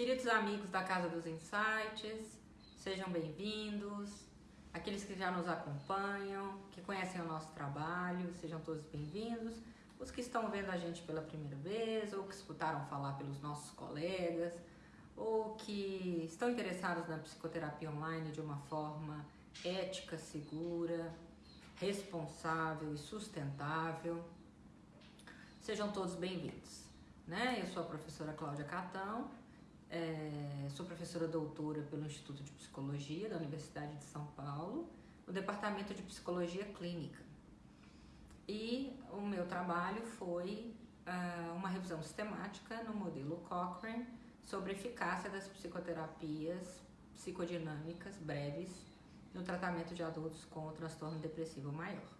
Queridos amigos da Casa dos Insights, sejam bem-vindos. Aqueles que já nos acompanham, que conhecem o nosso trabalho, sejam todos bem-vindos. Os que estão vendo a gente pela primeira vez, ou que escutaram falar pelos nossos colegas, ou que estão interessados na psicoterapia online de uma forma ética, segura, responsável e sustentável. Sejam todos bem-vindos. Né? Eu sou a professora Cláudia Catão, é, sou professora doutora pelo Instituto de Psicologia da Universidade de São Paulo, no Departamento de Psicologia Clínica. E o meu trabalho foi uh, uma revisão sistemática no modelo Cochrane sobre a eficácia das psicoterapias psicodinâmicas breves no tratamento de adultos com transtorno depressivo maior.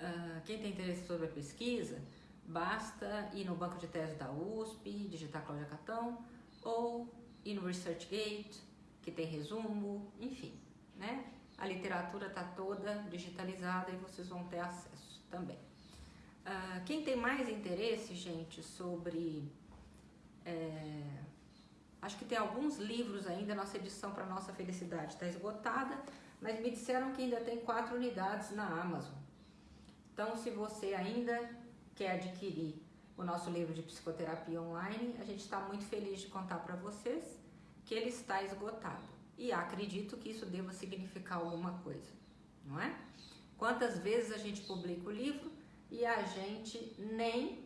Uh, quem tem interesse sobre a pesquisa, Basta ir no banco de tese da USP, digitar Cláudia Catão, ou ir no ResearchGate, que tem resumo, enfim, né? A literatura está toda digitalizada e vocês vão ter acesso também. Uh, quem tem mais interesse, gente, sobre... É, acho que tem alguns livros ainda, nossa edição para nossa felicidade está esgotada, mas me disseram que ainda tem quatro unidades na Amazon. Então, se você ainda quer adquirir o nosso livro de psicoterapia online, a gente está muito feliz de contar para vocês que ele está esgotado. E acredito que isso deva significar alguma coisa, não é? Quantas vezes a gente publica o livro e a gente nem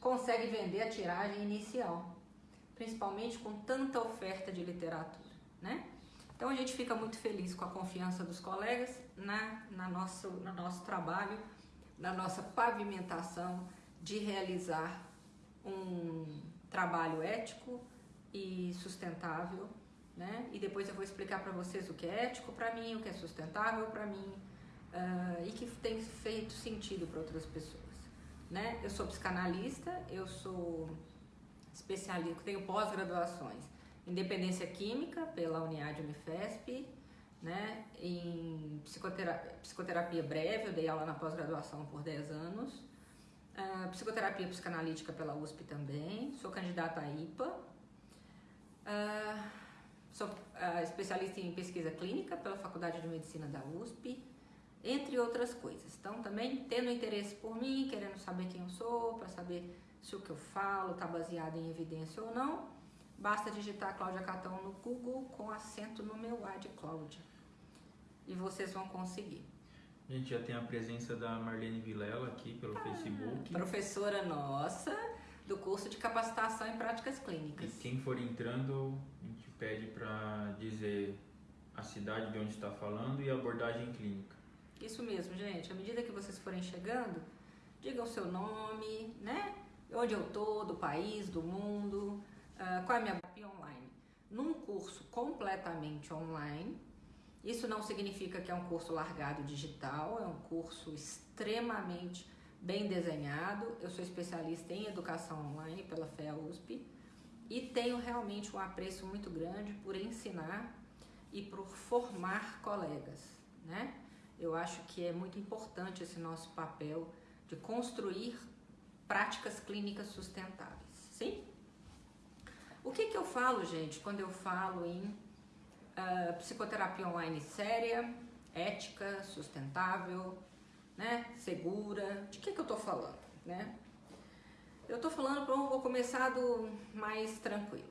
consegue vender a tiragem inicial, principalmente com tanta oferta de literatura, né? Então a gente fica muito feliz com a confiança dos colegas na, na nosso, no nosso trabalho na nossa pavimentação de realizar um trabalho ético e sustentável, né? E depois eu vou explicar para vocês o que é ético para mim, o que é sustentável para mim uh, e que tem feito sentido para outras pessoas, né? Eu sou psicanalista, eu sou especialista, tenho pós-graduações em dependência química pela Uniad Unifesp, né, em psicoterapia, psicoterapia breve, eu dei aula na pós-graduação por 10 anos, uh, psicoterapia psicanalítica pela USP também, sou candidata a IPA, uh, ah, sou uh, especialista em pesquisa clínica pela Faculdade de Medicina da USP, entre outras coisas. Então, também tendo interesse por mim, querendo saber quem eu sou, para saber se o que eu falo está baseado em evidência ou não, Basta digitar Cláudia Catão no Google com acento no meu A de Cláudia. E vocês vão conseguir. A gente já tem a presença da Marlene Vilela aqui pelo ah, Facebook. Professora nossa do curso de capacitação em práticas clínicas. E quem for entrando, a gente pede para dizer a cidade de onde está falando e a abordagem clínica. Isso mesmo, gente. À medida que vocês forem chegando, digam o seu nome, né? Onde eu tô, do país, do mundo, qual é a minha terapia online? Num curso completamente online, isso não significa que é um curso largado digital, é um curso extremamente bem desenhado. Eu sou especialista em educação online pela FEA USP e tenho realmente um apreço muito grande por ensinar e por formar colegas, né? Eu acho que é muito importante esse nosso papel de construir práticas clínicas sustentáveis, sim? O que, que eu falo, gente, quando eu falo em uh, psicoterapia online séria, ética, sustentável, né, segura? De que, que eu tô falando, né? Eu tô falando, vou começar do mais tranquilo.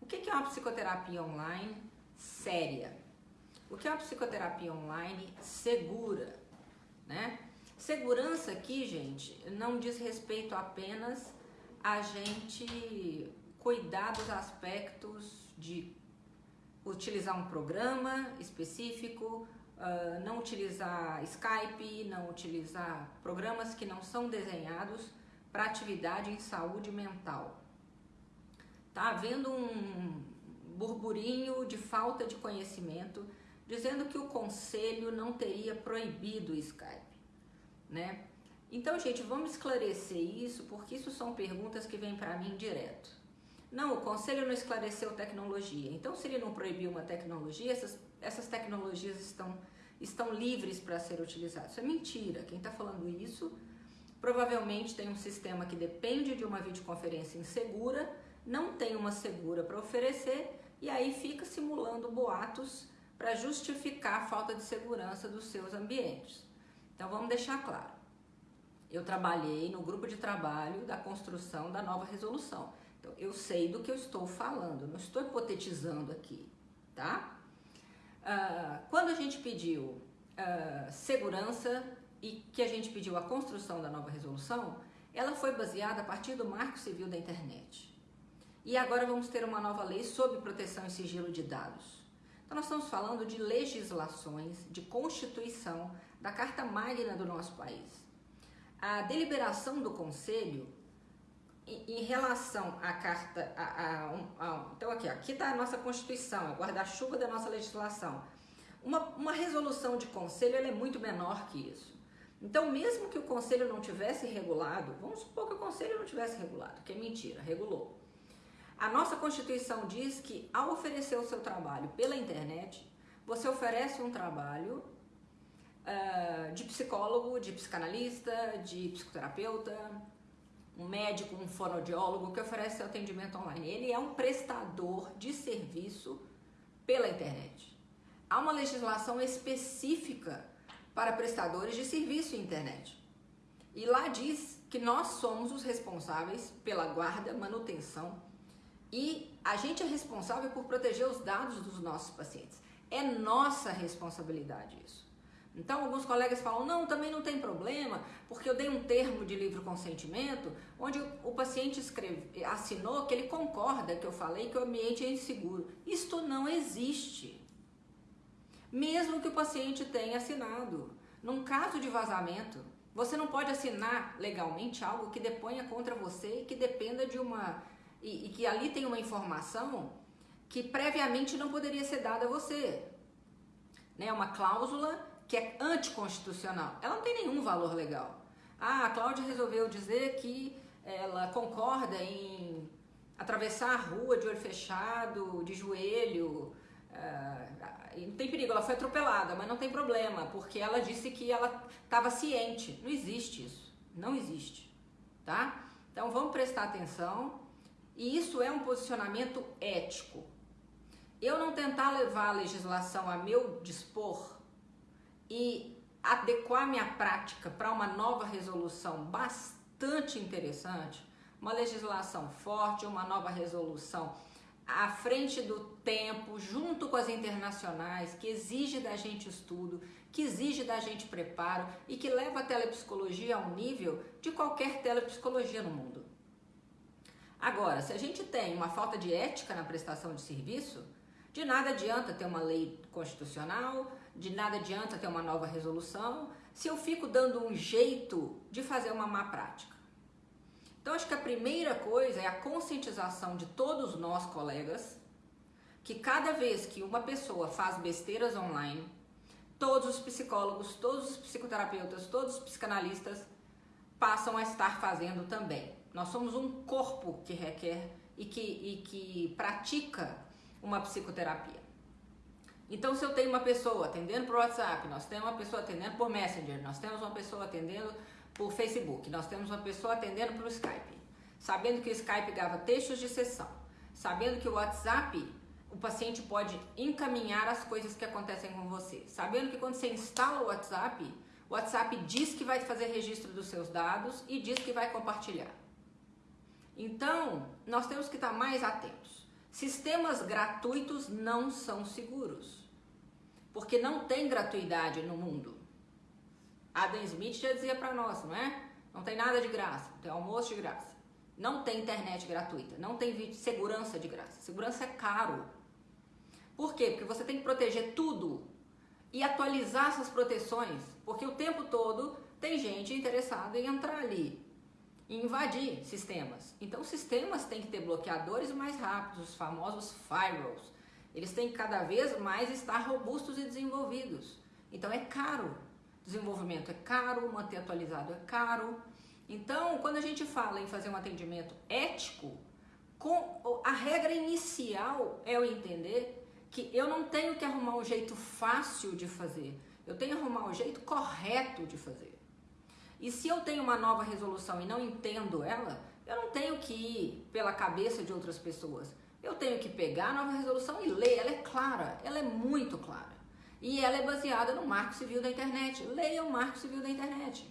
O que, que é uma psicoterapia online séria? O que é uma psicoterapia online segura, né? Segurança aqui, gente, não diz respeito apenas a gente cuidar dos aspectos de utilizar um programa específico, uh, não utilizar Skype, não utilizar programas que não são desenhados para atividade em saúde mental. Tá havendo um burburinho de falta de conhecimento dizendo que o conselho não teria proibido o Skype, né? Então, gente, vamos esclarecer isso, porque isso são perguntas que vêm para mim direto. Não, o conselho não esclareceu tecnologia. Então, se ele não proibiu uma tecnologia, essas, essas tecnologias estão, estão livres para ser utilizadas. Isso é mentira. Quem está falando isso provavelmente tem um sistema que depende de uma videoconferência insegura não tem uma segura para oferecer e aí fica simulando boatos para justificar a falta de segurança dos seus ambientes. Então vamos deixar claro. Eu trabalhei no grupo de trabalho da construção da nova resolução. Então eu sei do que eu estou falando, não estou hipotetizando aqui, tá? Uh, quando a gente pediu uh, segurança e que a gente pediu a construção da nova resolução, ela foi baseada a partir do Marco Civil da Internet. E agora vamos ter uma nova lei sobre proteção e sigilo de dados. Então, nós estamos falando de legislações, de constituição da Carta Magna do nosso país. A deliberação do Conselho em, relação à carta, a, a, a, então aqui, aqui está a nossa Constituição, é guarda-chuva da nossa legislação. Uma, uma resolução de conselho é muito menor que isso. Então, mesmo que o conselho não tivesse regulado, vamos supor que o conselho não tivesse regulado, que é mentira, regulou. A nossa Constituição diz que ao oferecer o seu trabalho pela internet, você oferece um trabalho uh, de psicólogo, de psicanalista, de psicoterapeuta, um médico, um fonoaudiólogo que oferece seu atendimento online. Ele é um prestador de serviço pela internet. Há uma legislação específica para prestadores de serviço internet. E lá diz que nós somos os responsáveis pela guarda, manutenção e a gente é responsável por proteger os dados dos nossos pacientes. É nossa responsabilidade isso. Então, alguns colegas falam: não, também não tem problema, porque eu dei um termo de livre consentimento onde o paciente escreve, assinou que ele concorda que eu falei que o ambiente é inseguro. Isto não existe. Mesmo que o paciente tenha assinado. Num caso de vazamento, você não pode assinar legalmente algo que deponha contra você e que dependa de uma e, e que ali tem uma informação que previamente não poderia ser dada a você. Né? Uma cláusula que é anticonstitucional. Ela não tem nenhum valor legal. Ah, a Cláudia resolveu dizer que ela concorda em atravessar a rua de olho fechado, de joelho. Uh, não tem perigo, ela foi atropelada, mas não tem problema, porque ela disse que ela estava ciente. Não existe isso. Não existe. Tá? Então vamos prestar atenção e isso é um posicionamento ético. Eu não tentar levar a legislação a meu dispor e adequar minha prática para uma nova resolução bastante interessante, uma legislação forte, uma nova resolução à frente do tempo, junto com as internacionais, que exige da gente estudo, que exige da gente preparo e que leva a telepsicologia ao nível de qualquer telepsicologia no mundo. Agora, se a gente tem uma falta de ética na prestação de serviço, de nada adianta ter uma lei constitucional, de nada adianta ter uma nova resolução, se eu fico dando um jeito de fazer uma má prática. Então, acho que a primeira coisa é a conscientização de todos nós, colegas, que cada vez que uma pessoa faz besteiras online, todos os psicólogos, todos os psicoterapeutas, todos os psicanalistas passam a estar fazendo também. Nós somos um corpo que requer e que, e que pratica uma psicoterapia. Então, se eu tenho uma pessoa atendendo por WhatsApp, nós temos uma pessoa atendendo por Messenger, nós temos uma pessoa atendendo por Facebook, nós temos uma pessoa atendendo pelo Skype, sabendo que o Skype grava textos de sessão, sabendo que o WhatsApp o paciente pode encaminhar as coisas que acontecem com você, sabendo que quando você instala o WhatsApp, o WhatsApp diz que vai fazer registro dos seus dados e diz que vai compartilhar. Então, nós temos que estar mais atentos. Sistemas gratuitos não são seguros, porque não tem gratuidade no mundo. Adam Smith já dizia para nós, não é? Não tem nada de graça, tem almoço de graça, não tem internet gratuita, não tem segurança de graça. Segurança é caro. Por quê? Porque você tem que proteger tudo e atualizar essas proteções, porque o tempo todo tem gente interessada em entrar ali invadir sistemas. Então, sistemas têm que ter bloqueadores mais rápidos, os famosos firewalls. Eles têm que cada vez mais estar robustos e desenvolvidos. Então, é caro. Desenvolvimento é caro, manter atualizado é caro. Então, quando a gente fala em fazer um atendimento ético, a regra inicial é eu entender que eu não tenho que arrumar um jeito fácil de fazer, eu tenho que arrumar um jeito correto de fazer. E se eu tenho uma nova resolução e não entendo ela, Eu não tenho que ir pela cabeça de outras pessoas. Eu tenho que pegar a nova resolução e ler. Ela é clara, ela é muito clara. E ela é baseada no Marco Civil da Internet. Leia o Marco Civil da Internet.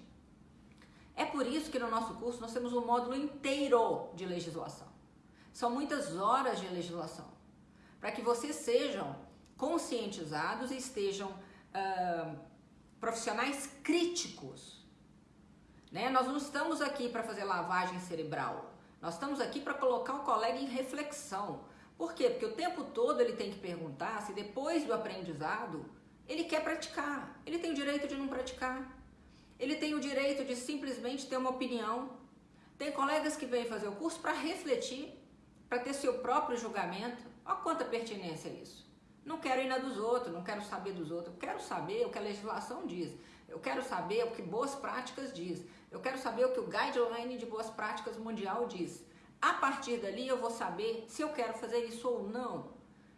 É por isso que no nosso curso nós temos um módulo inteiro de legislação. São muitas horas de legislação. Para que vocês sejam conscientizados e estejam uh, profissionais críticos. Né? Nós não estamos aqui para fazer lavagem cerebral. Nós estamos aqui para colocar o colega em reflexão. Por quê? Porque o tempo todo ele tem que perguntar se depois do aprendizado ele quer praticar. Ele tem o direito de não praticar. Ele tem o direito de simplesmente ter uma opinião. Tem colegas que vêm fazer o curso para refletir, para ter seu próprio julgamento. Olha quanta pertinência é isso. Não quero ir na dos outros, não quero saber dos outros. Eu quero saber o que a legislação diz. Eu quero saber o que boas práticas diz. Eu quero saber o que o guideline de boas práticas mundial diz. A partir dali eu vou saber se eu quero fazer isso ou não.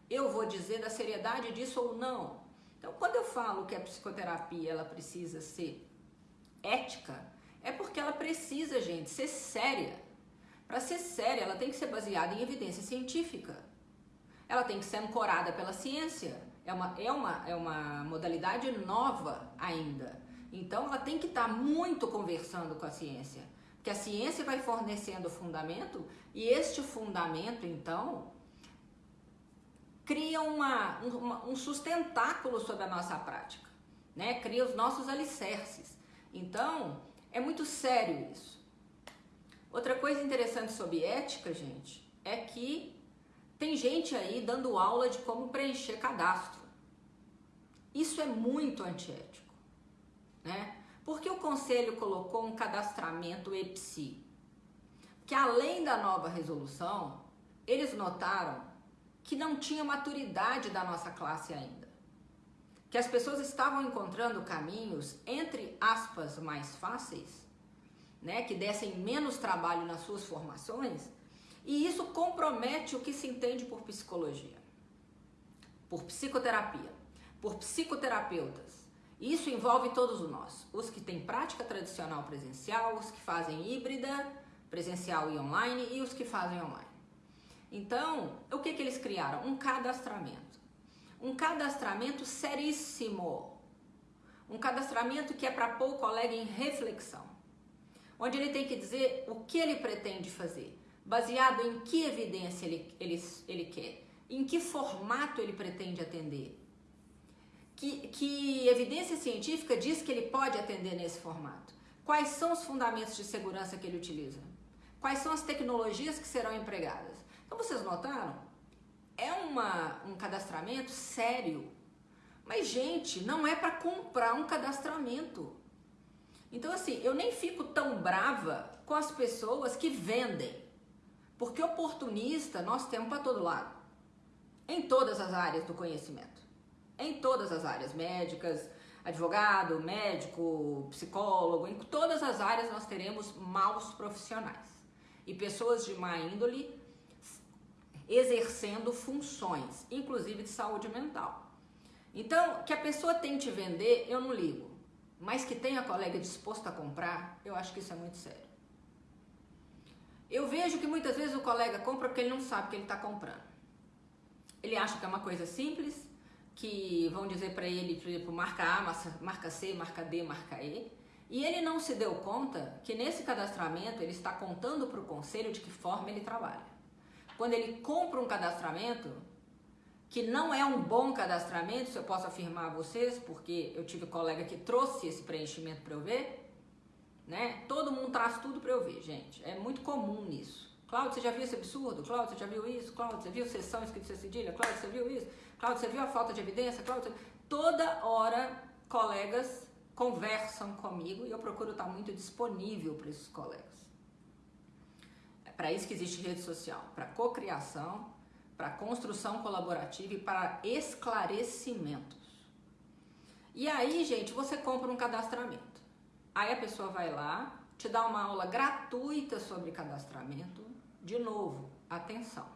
Eu vou dizer da seriedade disso ou não. Então, quando eu falo que a psicoterapia ela precisa ser ética, é porque ela precisa, gente, ser séria. Para ser séria, ela tem que ser baseada em evidência científica. Ela tem que ser ancorada pela ciência. É uma, é uma, é uma modalidade nova ainda. Então, ela tem que estar tá muito conversando com a ciência. Porque a ciência vai fornecendo o fundamento e este fundamento, então, cria uma, uma, um sustentáculo sobre a nossa prática, né? cria os nossos alicerces. Então, é muito sério isso. Outra coisa interessante sobre ética, gente, é que tem gente aí dando aula de como preencher cadastro. Isso é muito antiético, né? Porque o conselho colocou um cadastramento EPSI, que além da nova resolução, eles notaram que não tinha maturidade da nossa classe ainda que as pessoas estavam encontrando caminhos, entre aspas, mais fáceis, né, que dessem menos trabalho nas suas formações, e isso compromete o que se entende por psicologia, por psicoterapia, por psicoterapeutas. Isso envolve todos nós, os que têm prática tradicional presencial, os que fazem híbrida, presencial e online, e os que fazem online. Então, o que, que eles criaram? Um cadastramento um cadastramento seríssimo. Um cadastramento que é para pôr o colega em reflexão. Onde ele tem que dizer o que ele pretende fazer, baseado em que evidência ele, ele, ele quer, em que formato ele pretende atender. Que, que evidência científica diz que ele pode atender nesse formato? Quais são os fundamentos de segurança que ele utiliza? Quais são as tecnologias que serão empregadas? Então vocês notaram? é uma, um cadastramento sério. Mas, gente, não é para comprar um cadastramento. Então, assim, eu nem fico tão brava com as pessoas que vendem. Porque oportunista nós temos para todo lado. Em todas as áreas do conhecimento. Em todas as áreas, médicas, advogado, médico, psicólogo, em todas as áreas nós teremos maus profissionais. E pessoas de má índole exercendo funções, inclusive de saúde mental. Então, que a pessoa tente vender, eu não ligo. Mas que tenha colega disposto a comprar, eu acho que isso é muito sério. Eu vejo que muitas vezes o colega compra porque ele não sabe o que ele está comprando. Ele acha que é uma coisa simples, que vão dizer para ele, por exemplo, marca A, marca C, marca D, marca E. E ele não se deu conta que nesse cadastramento ele está contando para o conselho de que forma ele trabalha quando ele compra um cadastramento, que não é um bom cadastramento, se eu posso afirmar a vocês, porque eu tive um colega que trouxe esse preenchimento para eu ver, né? Todo mundo traz tudo para eu ver, gente. É muito comum isso. Cláudio, você já viu esse absurdo? Cláudio, você já viu isso? Cláudio, você viu sessão escrito sem cedilha? Cláudio, você viu isso? Cláudio, você viu a falta de evidência? Cláudio, você... toda hora colegas conversam comigo e eu procuro estar muito disponível para esses colegas para isso que existe rede social, para cocriação, para construção colaborativa e para esclarecimentos. E aí, gente, você compra um cadastramento. Aí a pessoa vai lá, te dá uma aula gratuita sobre cadastramento. De novo, atenção.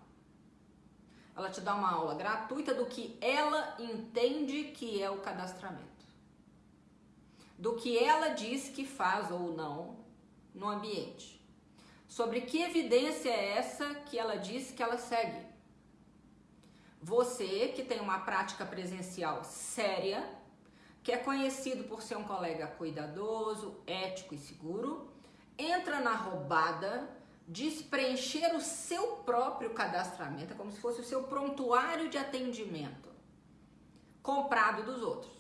Ela te dá uma aula gratuita do que ela entende que é o cadastramento. Do que ela diz que faz ou não no ambiente Sobre que evidência é essa que ela diz que ela segue? Você que tem uma prática presencial séria, que é conhecido por ser um colega cuidadoso, ético e seguro, entra na roubada de preencher o seu próprio cadastramento, é como se fosse o seu prontuário de atendimento comprado dos outros.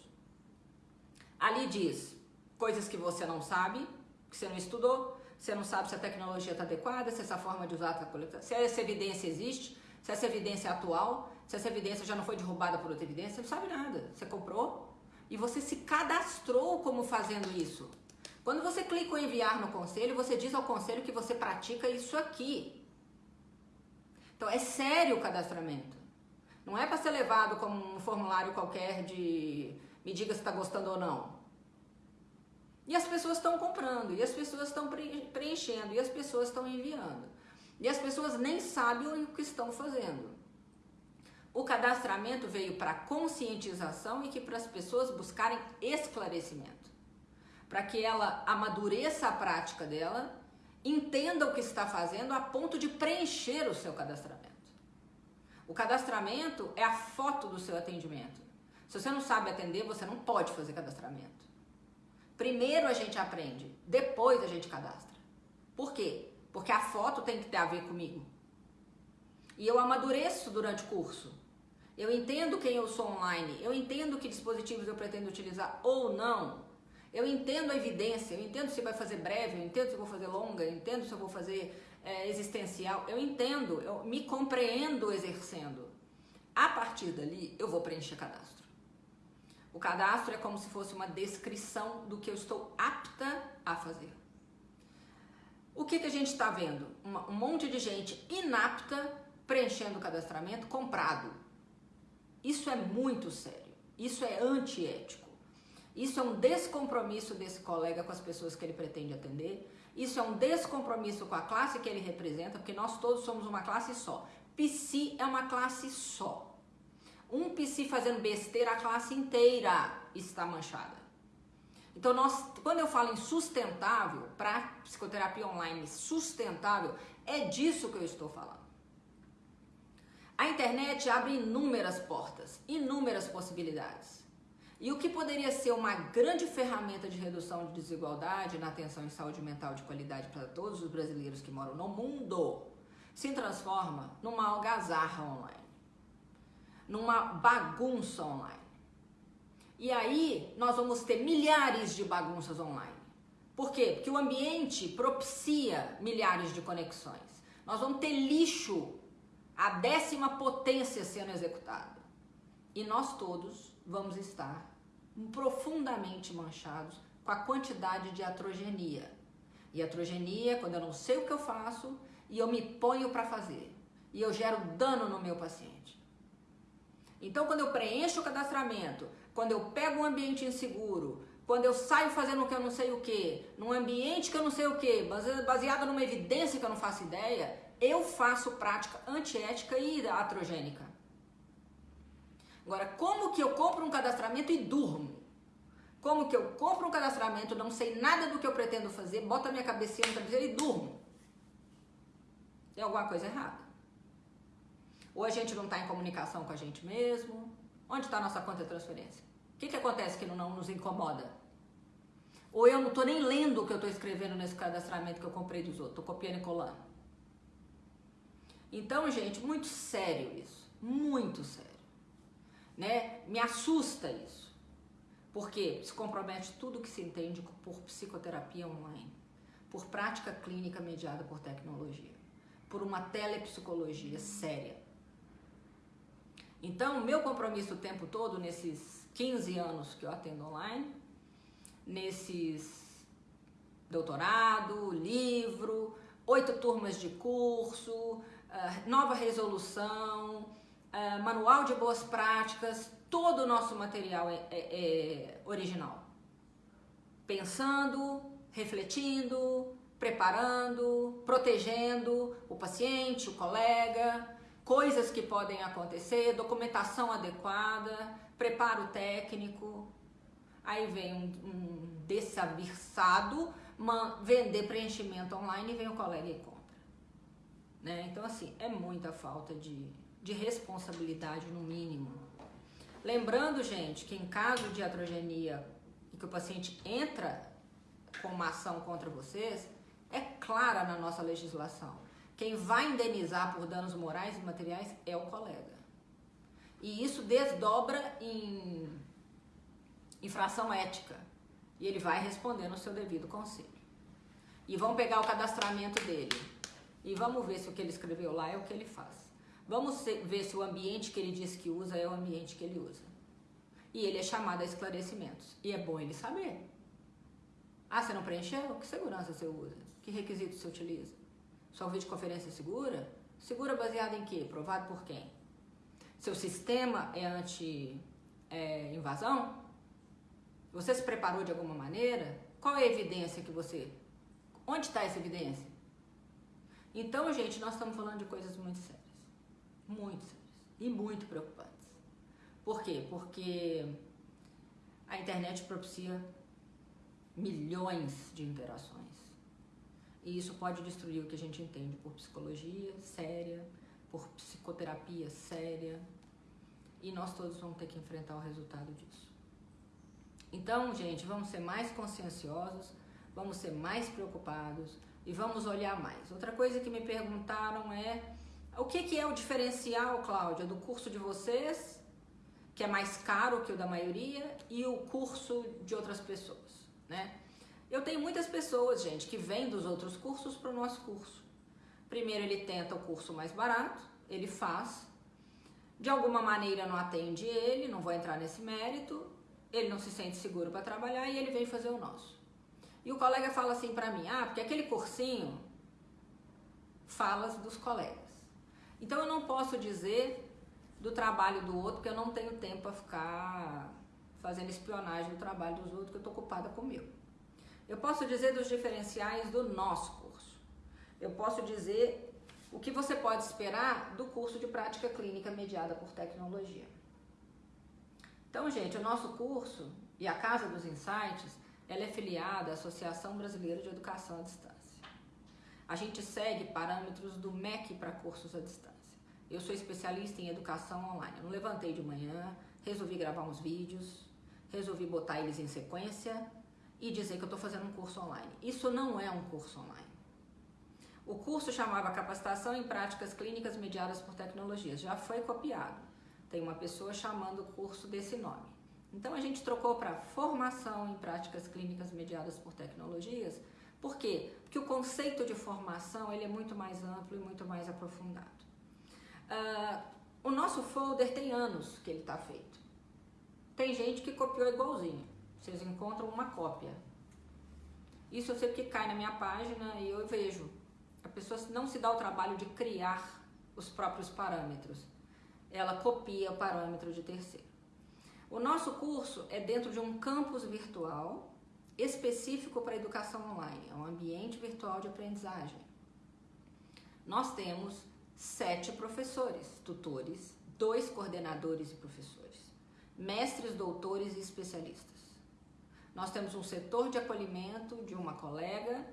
Ali diz coisas que você não sabe, que você não estudou, você não sabe se a tecnologia está adequada, se essa forma de usar está coletada, se essa evidência existe, se essa evidência é atual, se essa evidência já não foi derrubada por outra evidência, você não sabe nada. Você comprou e você se cadastrou como fazendo isso. Quando você clica em enviar no conselho, você diz ao conselho que você pratica isso aqui. Então é sério o cadastramento. Não é para ser levado como um formulário qualquer de me diga se está gostando ou não. E as pessoas estão comprando, e as pessoas estão preenchendo, e as pessoas estão enviando. E as pessoas nem sabem o que estão fazendo. O cadastramento veio para conscientização e que para as pessoas buscarem esclarecimento para que ela amadureça a prática dela, entenda o que está fazendo a ponto de preencher o seu cadastramento. O cadastramento é a foto do seu atendimento. Se você não sabe atender, você não pode fazer cadastramento. Primeiro a gente aprende, depois a gente cadastra. Por quê? Porque a foto tem que ter a ver comigo. E eu amadureço durante o curso. Eu entendo quem eu sou online, eu entendo que dispositivos eu pretendo utilizar ou não. Eu entendo a evidência, eu entendo se vai fazer breve, eu entendo se eu vou fazer longa, eu entendo se eu vou fazer é, existencial, eu entendo, eu me compreendo exercendo. A partir dali, eu vou preencher cadastro. O cadastro é como se fosse uma descrição do que eu estou apta a fazer. O que, que a gente está vendo? Um monte de gente inapta preenchendo o cadastramento comprado. Isso é muito sério. Isso é antiético. Isso é um descompromisso desse colega com as pessoas que ele pretende atender. Isso é um descompromisso com a classe que ele representa, porque nós todos somos uma classe só. PC é uma classe só. Um PC fazendo besteira, a classe inteira está manchada. Então, nós, quando eu falo em sustentável, para psicoterapia online sustentável, é disso que eu estou falando. A internet abre inúmeras portas, inúmeras possibilidades. E o que poderia ser uma grande ferramenta de redução de desigualdade na atenção em saúde mental de qualidade para todos os brasileiros que moram no mundo se transforma numa algazarra online, numa bagunça online. E aí nós vamos ter milhares de bagunças online. Por quê? Porque o ambiente propicia milhares de conexões. Nós vamos ter lixo, a décima potência sendo executado. E nós todos vamos estar profundamente manchados com a quantidade de atrogenia. E atrogenia é quando eu não sei o que eu faço e eu me ponho para fazer. E eu gero dano no meu paciente. Então, quando eu preencho o cadastramento, quando eu pego um ambiente inseguro, quando eu saio fazendo o que eu não sei o que, num ambiente que eu não sei o que, baseado numa evidência que eu não faço ideia, eu faço prática antiética e atrogênica. Agora, como que eu compro um cadastramento e durmo? Como que eu compro um cadastramento, não sei nada do que eu pretendo fazer, boto a minha cabecinha no travesseiro e durmo? Tem alguma coisa errada. Ou a gente não está em comunicação com a gente mesmo. Onde está a nossa conta de transferência? O que, que acontece que não nos incomoda? Ou eu não estou nem lendo o que eu estou escrevendo nesse cadastramento que eu comprei dos outros, estou copiando e colando. Então, gente, muito sério isso. Muito sério né? Me assusta isso. Porque se compromete tudo que se entende por psicoterapia online, por prática clínica mediada por tecnologia, por uma telepsicologia séria. Então, meu compromisso o tempo todo, nesses 15 anos que eu atendo online, nesses doutorado, livro, oito turmas de curso, ah, nova resolução, uh, manual de boas práticas, todo o nosso material é, é, é original. Pensando, refletindo, preparando, protegendo o paciente, o colega, coisas que podem acontecer, documentação adequada, preparo técnico. Aí vem um, um vender preenchimento online e vem o colega e compra. Né? Então, assim, é muita falta de, de responsabilidade, no mínimo. Lembrando, gente, que em caso de atrogenia e que o paciente entra com uma ação contra vocês, é clara na nossa legislação. Quem vai indenizar por danos morais e materiais é o colega. E isso desdobra em infração ética. E ele vai responder no seu devido conselho. E vão pegar o cadastramento dele. E vamos ver se o que ele escreveu lá é o que ele faz. Vamos ver se o ambiente que ele diz que usa é o ambiente que ele usa. E ele é chamado a esclarecimentos. E é bom ele saber. Ah, você não preencheu? Que segurança você usa? Que requisitos você utiliza? Sua videoconferência é segura? Segura baseada em quê? Provado por quem? Seu sistema é anti-invasão? É, você se preparou de alguma maneira? Qual é a evidência que você. Onde está essa evidência? Então, gente, nós estamos falando de coisas muito sérias. Muito sérias. E muito preocupantes. Por quê? Porque a internet propicia milhões de interações. E isso pode destruir o que a gente entende por psicologia séria, por psicoterapia séria. E nós todos vamos ter que enfrentar o resultado disso. Então, gente, vamos ser mais conscienciosos, vamos ser mais preocupados e vamos olhar mais. Outra coisa que me perguntaram é o que, que é o diferencial, Cláudia, do curso de vocês, que é mais caro que o da maioria, e o curso de outras pessoas, né? Eu tenho muitas pessoas, gente, que vêm dos outros cursos para o nosso curso. Primeiro ele tenta o curso mais barato, ele faz, de alguma maneira não atende ele, não vou entrar nesse mérito, ele não se sente seguro para trabalhar e ele vem fazer o nosso. E o colega fala assim para mim: "Ah, porque aquele cursinho fala dos colegas". Então eu não posso dizer do trabalho do outro, porque eu não tenho tempo para ficar fazendo espionagem do trabalho dos outros, que eu estou ocupada com o meu. Eu posso dizer dos diferenciais do nosso curso. Eu posso dizer o que você pode esperar do curso de prática clínica mediada por tecnologia. Então, gente, o nosso curso e a Casa dos Insights, ela é filiada à Associação Brasileira de Educação à Distância. A gente segue parâmetros do MEC para cursos à distância. Eu sou especialista em educação online. Eu não levantei de manhã, resolvi gravar uns vídeos, resolvi botar eles em sequência e dizer que eu estou fazendo um curso online. Isso não é um curso online. O curso chamava Capacitação em Práticas Clínicas Mediadas por Tecnologias. Já foi copiado. Tem uma pessoa chamando o curso desse nome. Então a gente trocou para Formação em Práticas Clínicas Mediadas por Tecnologias. Por quê? Porque o conceito de formação ele é muito mais amplo e muito mais aprofundado. Uh, o nosso folder tem anos que ele está feito. Tem gente que copiou igualzinho. Vocês encontram uma cópia. Isso eu sei porque cai na minha página e eu vejo a pessoa não se dá o trabalho de criar os próprios parâmetros. Ela copia o parâmetro de terceiro. O nosso curso é dentro de um campus virtual específico para educação online, é um ambiente virtual de aprendizagem. Nós temos sete professores, tutores, dois coordenadores e professores, mestres, doutores e especialistas. Nós temos um setor de acolhimento de uma colega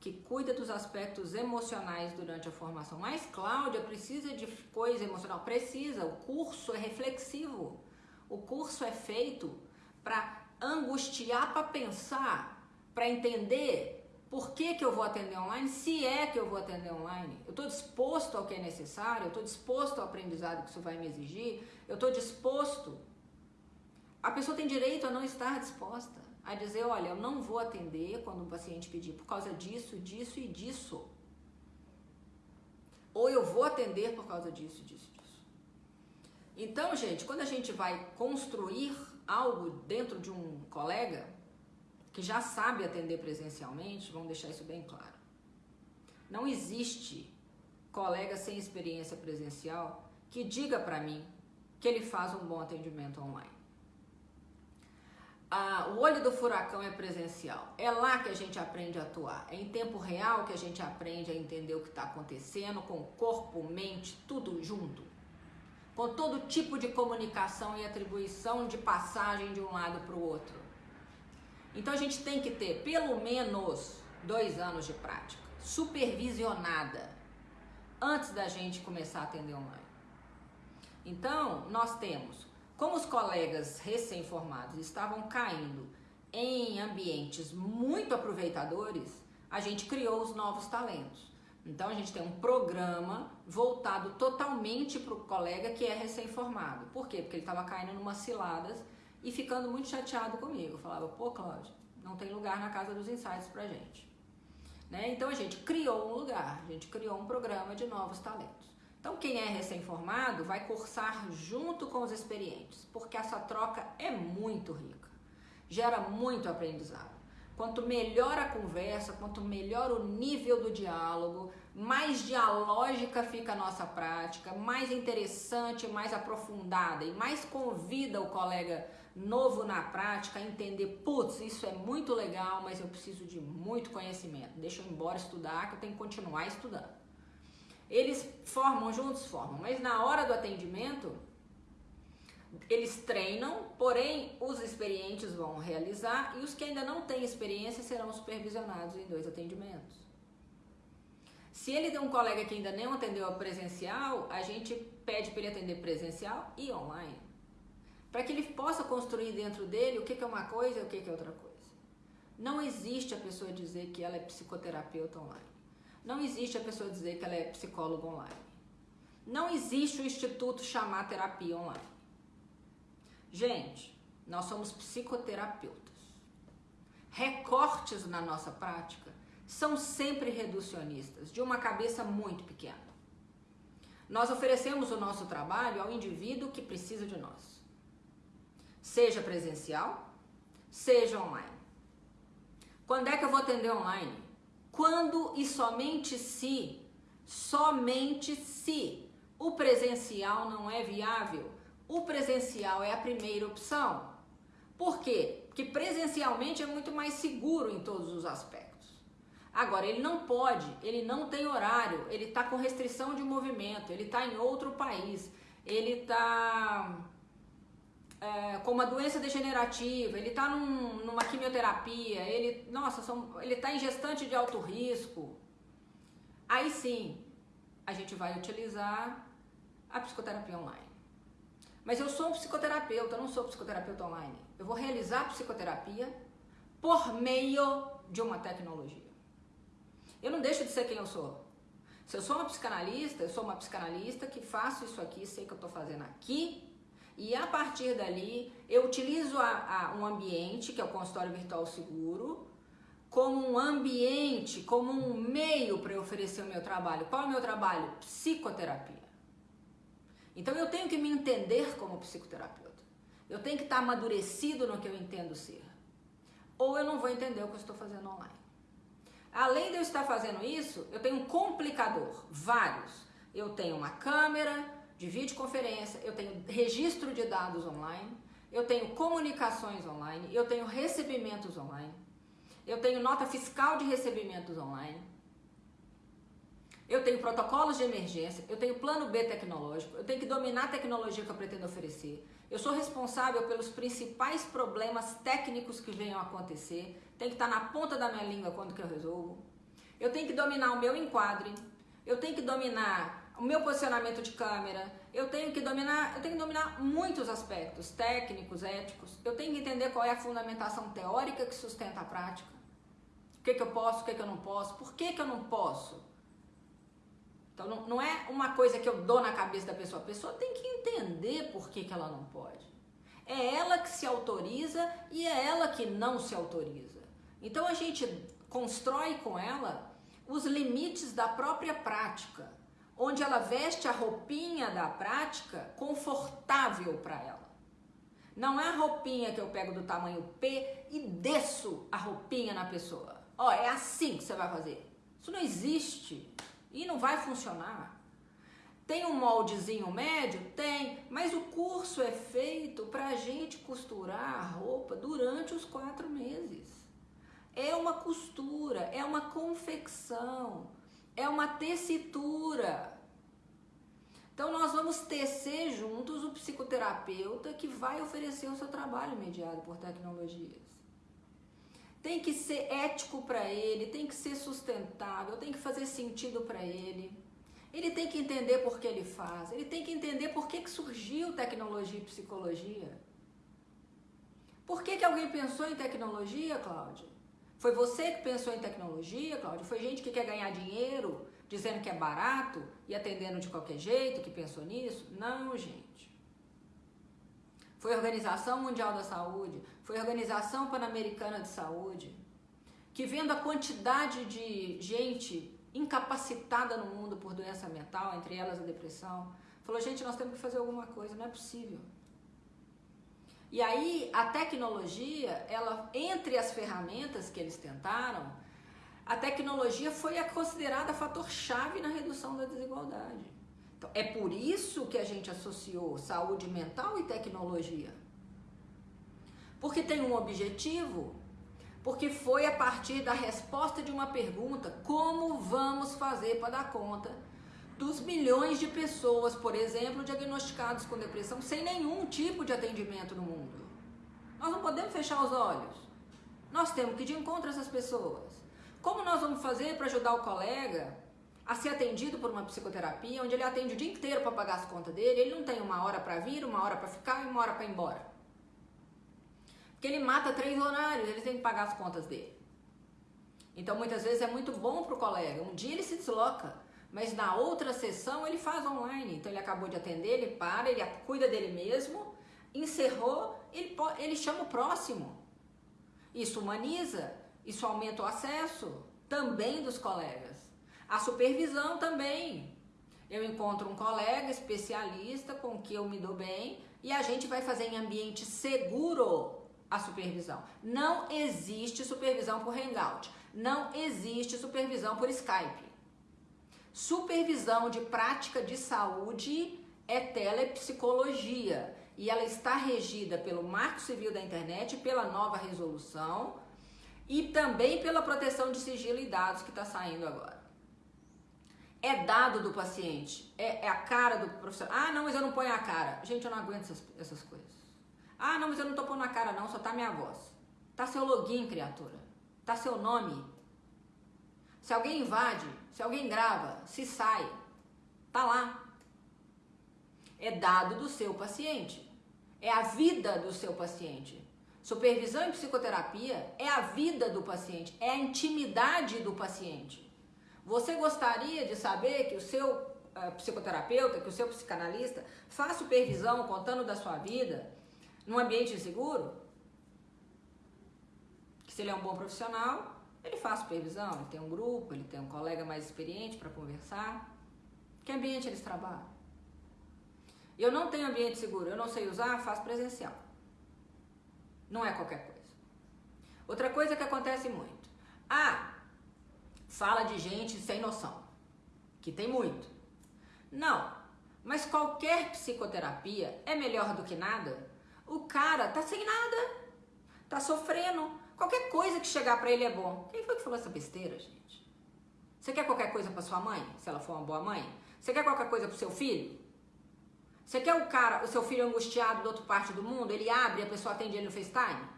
que cuida dos aspectos emocionais durante a formação. Mas Cláudia precisa de coisa emocional? Precisa. O curso é reflexivo. O curso é feito para angustiar, para pensar, para entender por que, que eu vou atender online, se é que eu vou atender online. Eu estou disposto ao que é necessário, eu estou disposto ao aprendizado que isso vai me exigir, eu estou disposto. A pessoa tem direito a não estar disposta a dizer, olha, eu não vou atender quando o paciente pedir por causa disso, disso e disso. Ou eu vou atender por causa disso, disso, disso. Então, gente, quando a gente vai construir algo dentro de um colega que já sabe atender presencialmente, vamos deixar isso bem claro. Não existe colega sem experiência presencial que diga para mim que ele faz um bom atendimento online a, o olho do furacão é presencial. É lá que a gente aprende a atuar. É em tempo real que a gente aprende a entender o que está acontecendo, com corpo, mente, tudo junto. Com todo tipo de comunicação e atribuição de passagem de um lado para o outro. Então a gente tem que ter pelo menos dois anos de prática, supervisionada. antes da gente começar a atender online. Então, nós temos, como os colegas recém-formados estavam caindo em ambientes muito aproveitadores, a gente criou os novos talentos. Então a gente tem um programa voltado totalmente para o colega que é recém-formado. Por quê? Porque ele estava caindo em umas ciladas e ficando muito chateado comigo. falava, pô, Cláudio, não tem lugar na casa dos insights pra gente. Né? Então a gente criou um lugar, a gente criou um programa de novos talentos. Então quem é recém-formado vai cursar junto com os experientes, porque essa troca é muito rica, gera muito aprendizado. Quanto melhor a conversa, quanto melhor o nível do diálogo, mais dialógica fica a nossa prática, mais interessante, mais aprofundada e mais convida o colega novo na prática a entender, putz, isso é muito legal, mas eu preciso de muito conhecimento. Deixa eu ir embora estudar, que eu tenho que continuar estudando. Eles formam juntos, formam, mas na hora do atendimento, eles treinam, porém os experientes vão realizar e os que ainda não têm experiência serão supervisionados em dois atendimentos. Se ele tem um colega que ainda não atendeu a presencial, a gente pede para ele atender presencial e online. Para que ele possa construir dentro dele o que é uma coisa e o que é outra coisa. Não existe a pessoa dizer que ela é psicoterapeuta online. Não existe a pessoa dizer que ela é psicóloga online. Não existe o instituto chamar terapia online. Gente, nós somos psicoterapeutas. Recortes na nossa prática são sempre reducionistas, de uma cabeça muito pequena. Nós oferecemos o nosso trabalho ao indivíduo que precisa de nós, seja presencial, seja online. Quando é que eu vou atender online? Quando e somente se, somente se o presencial não é viável o presencial é a primeira opção. Por quê? Porque presencialmente é muito mais seguro em todos os aspectos. Agora, ele não pode, ele não tem horário, ele está com restrição de movimento, ele está em outro país, ele está é, com uma doença degenerativa, ele está num, numa quimioterapia, ele, nossa, ele está em gestante de alto risco. Aí sim, a gente vai utilizar a psicoterapia online. Mas eu sou um psicoterapeuta, eu não sou psicoterapeuta online. Eu vou realizar psicoterapia por meio de uma tecnologia. Eu não deixo de ser quem eu sou. Se eu sou uma psicanalista, eu sou uma psicanalista que faço isso aqui, sei que eu estou fazendo aqui, e a partir dali eu utilizo a, a, um ambiente, que é o consultório virtual seguro, como um ambiente, como um meio para eu oferecer o meu trabalho. Qual é o meu trabalho? Psicoterapia. Então eu tenho que me entender como psicoterapeuta. Eu tenho que estar amadurecido no que eu entendo ser. Ou eu não vou entender o que eu estou fazendo online. Além de eu estar fazendo isso, eu tenho um complicador, vários. Eu tenho uma câmera de videoconferência, eu tenho registro de dados online, eu tenho comunicações online, eu tenho recebimentos online, eu tenho nota fiscal de recebimentos online, eu tenho protocolos de emergência, eu tenho plano B tecnológico, eu tenho que dominar a tecnologia que eu pretendo oferecer. Eu sou responsável pelos principais problemas técnicos que venham a acontecer. Tem que estar na ponta da minha língua quando que eu resolvo. Eu tenho que dominar o meu enquadre. Eu tenho que dominar o meu posicionamento de câmera. Eu tenho que dominar, eu tenho que dominar muitos aspectos técnicos, éticos. Eu tenho que entender qual é a fundamentação teórica que sustenta a prática. O que, que eu posso, o que, que eu não posso, por que, que eu não posso. Então não, não é uma coisa que eu dou na cabeça da pessoa. A pessoa tem que entender por que, que ela não pode. É ela que se autoriza e é ela que não se autoriza. Então a gente constrói com ela os limites da própria prática, onde ela veste a roupinha da prática confortável para ela. Não é a roupinha que eu pego do tamanho P e desço a roupinha na pessoa. Ó, é assim que você vai fazer. Isso não existe e não vai funcionar. Tem um moldezinho médio? Tem, mas o curso é feito para a gente costurar a roupa durante os quatro meses. É uma costura, é uma confecção, é uma tessitura. Então nós vamos tecer juntos o psicoterapeuta que vai oferecer o seu trabalho mediado por tecnologias tem que ser ético para ele, tem que ser sustentável, tem que fazer sentido para ele. Ele tem que entender por que ele faz, ele tem que entender por que, que surgiu tecnologia e psicologia. Por que, que alguém pensou em tecnologia, Cláudia? Foi você que pensou em tecnologia, Cláudia? Foi gente que quer ganhar dinheiro, dizendo que é barato e atendendo de qualquer jeito, que pensou nisso? Não, gente. Foi a Organização Mundial da Saúde, foi a Organização Pan-Americana de Saúde, que vendo a quantidade de gente incapacitada no mundo por doença mental, entre elas a depressão, falou: gente, nós temos que fazer alguma coisa, não é possível. E aí a tecnologia, ela entre as ferramentas que eles tentaram, a tecnologia foi considerada fator chave na redução da desigualdade. É por isso que a gente associou saúde mental e tecnologia. Porque tem um objetivo, porque foi a partir da resposta de uma pergunta: como vamos fazer para dar conta dos milhões de pessoas, por exemplo, diagnosticados com depressão sem nenhum tipo de atendimento no mundo. Nós não podemos fechar os olhos. Nós temos que ir de encontro a essas pessoas. Como nós vamos fazer para ajudar o colega a ser atendido por uma psicoterapia, onde ele atende o dia inteiro para pagar as contas dele, ele não tem uma hora para vir, uma hora para ficar e uma hora para ir embora. Porque ele mata três horários, ele tem que pagar as contas dele. Então muitas vezes é muito bom para o colega. Um dia ele se desloca, mas na outra sessão ele faz online. Então ele acabou de atender, ele para, ele cuida dele mesmo, encerrou, ele, ele chama o próximo. Isso humaniza, isso aumenta o acesso também dos colegas. A supervisão também. Eu encontro um colega especialista com que eu me dou bem e a gente vai fazer em ambiente seguro a supervisão. Não existe supervisão por Hangout. Não existe supervisão por Skype. Supervisão de prática de saúde é telepsicologia e ela está regida pelo Marco Civil da Internet, pela nova resolução e também pela proteção de sigilo e dados que está saindo agora. É dado do paciente, é, é, a cara do profissional. Ah, não, mas eu não ponho a cara. Gente, eu não aguento essas, essas coisas. Ah, não, mas eu não tô pondo a cara, não, só tá minha voz. Tá seu login, criatura. Tá seu nome. Se alguém invade, se alguém grava, se sai, tá lá. É dado do seu paciente. É a vida do seu paciente. Supervisão em psicoterapia é a vida do paciente, é a intimidade do paciente. Você gostaria de saber que o seu uh, psicoterapeuta, que o seu psicanalista faz supervisão contando da sua vida num ambiente seguro? Que se ele é um bom profissional, ele faz supervisão, ele tem um grupo, ele tem um colega mais experiente para conversar. Que ambiente eles trabalham? Eu não tenho ambiente seguro, eu não sei usar, faço presencial. Não é qualquer coisa. Outra coisa que acontece muito. Ah, fala de gente sem noção, que tem muito. Não, mas qualquer psicoterapia é melhor do que nada. O cara tá sem nada, tá sofrendo, Qualquer coisa que chegar para ele é bom. Quem foi que falou essa besteira, gente? Você quer qualquer coisa para sua mãe, se ela for uma boa mãe? Você quer qualquer coisa pro seu filho? Você quer o cara, o seu filho angustiado da outra parte do mundo, ele abre e a pessoa atende ele no FaceTime?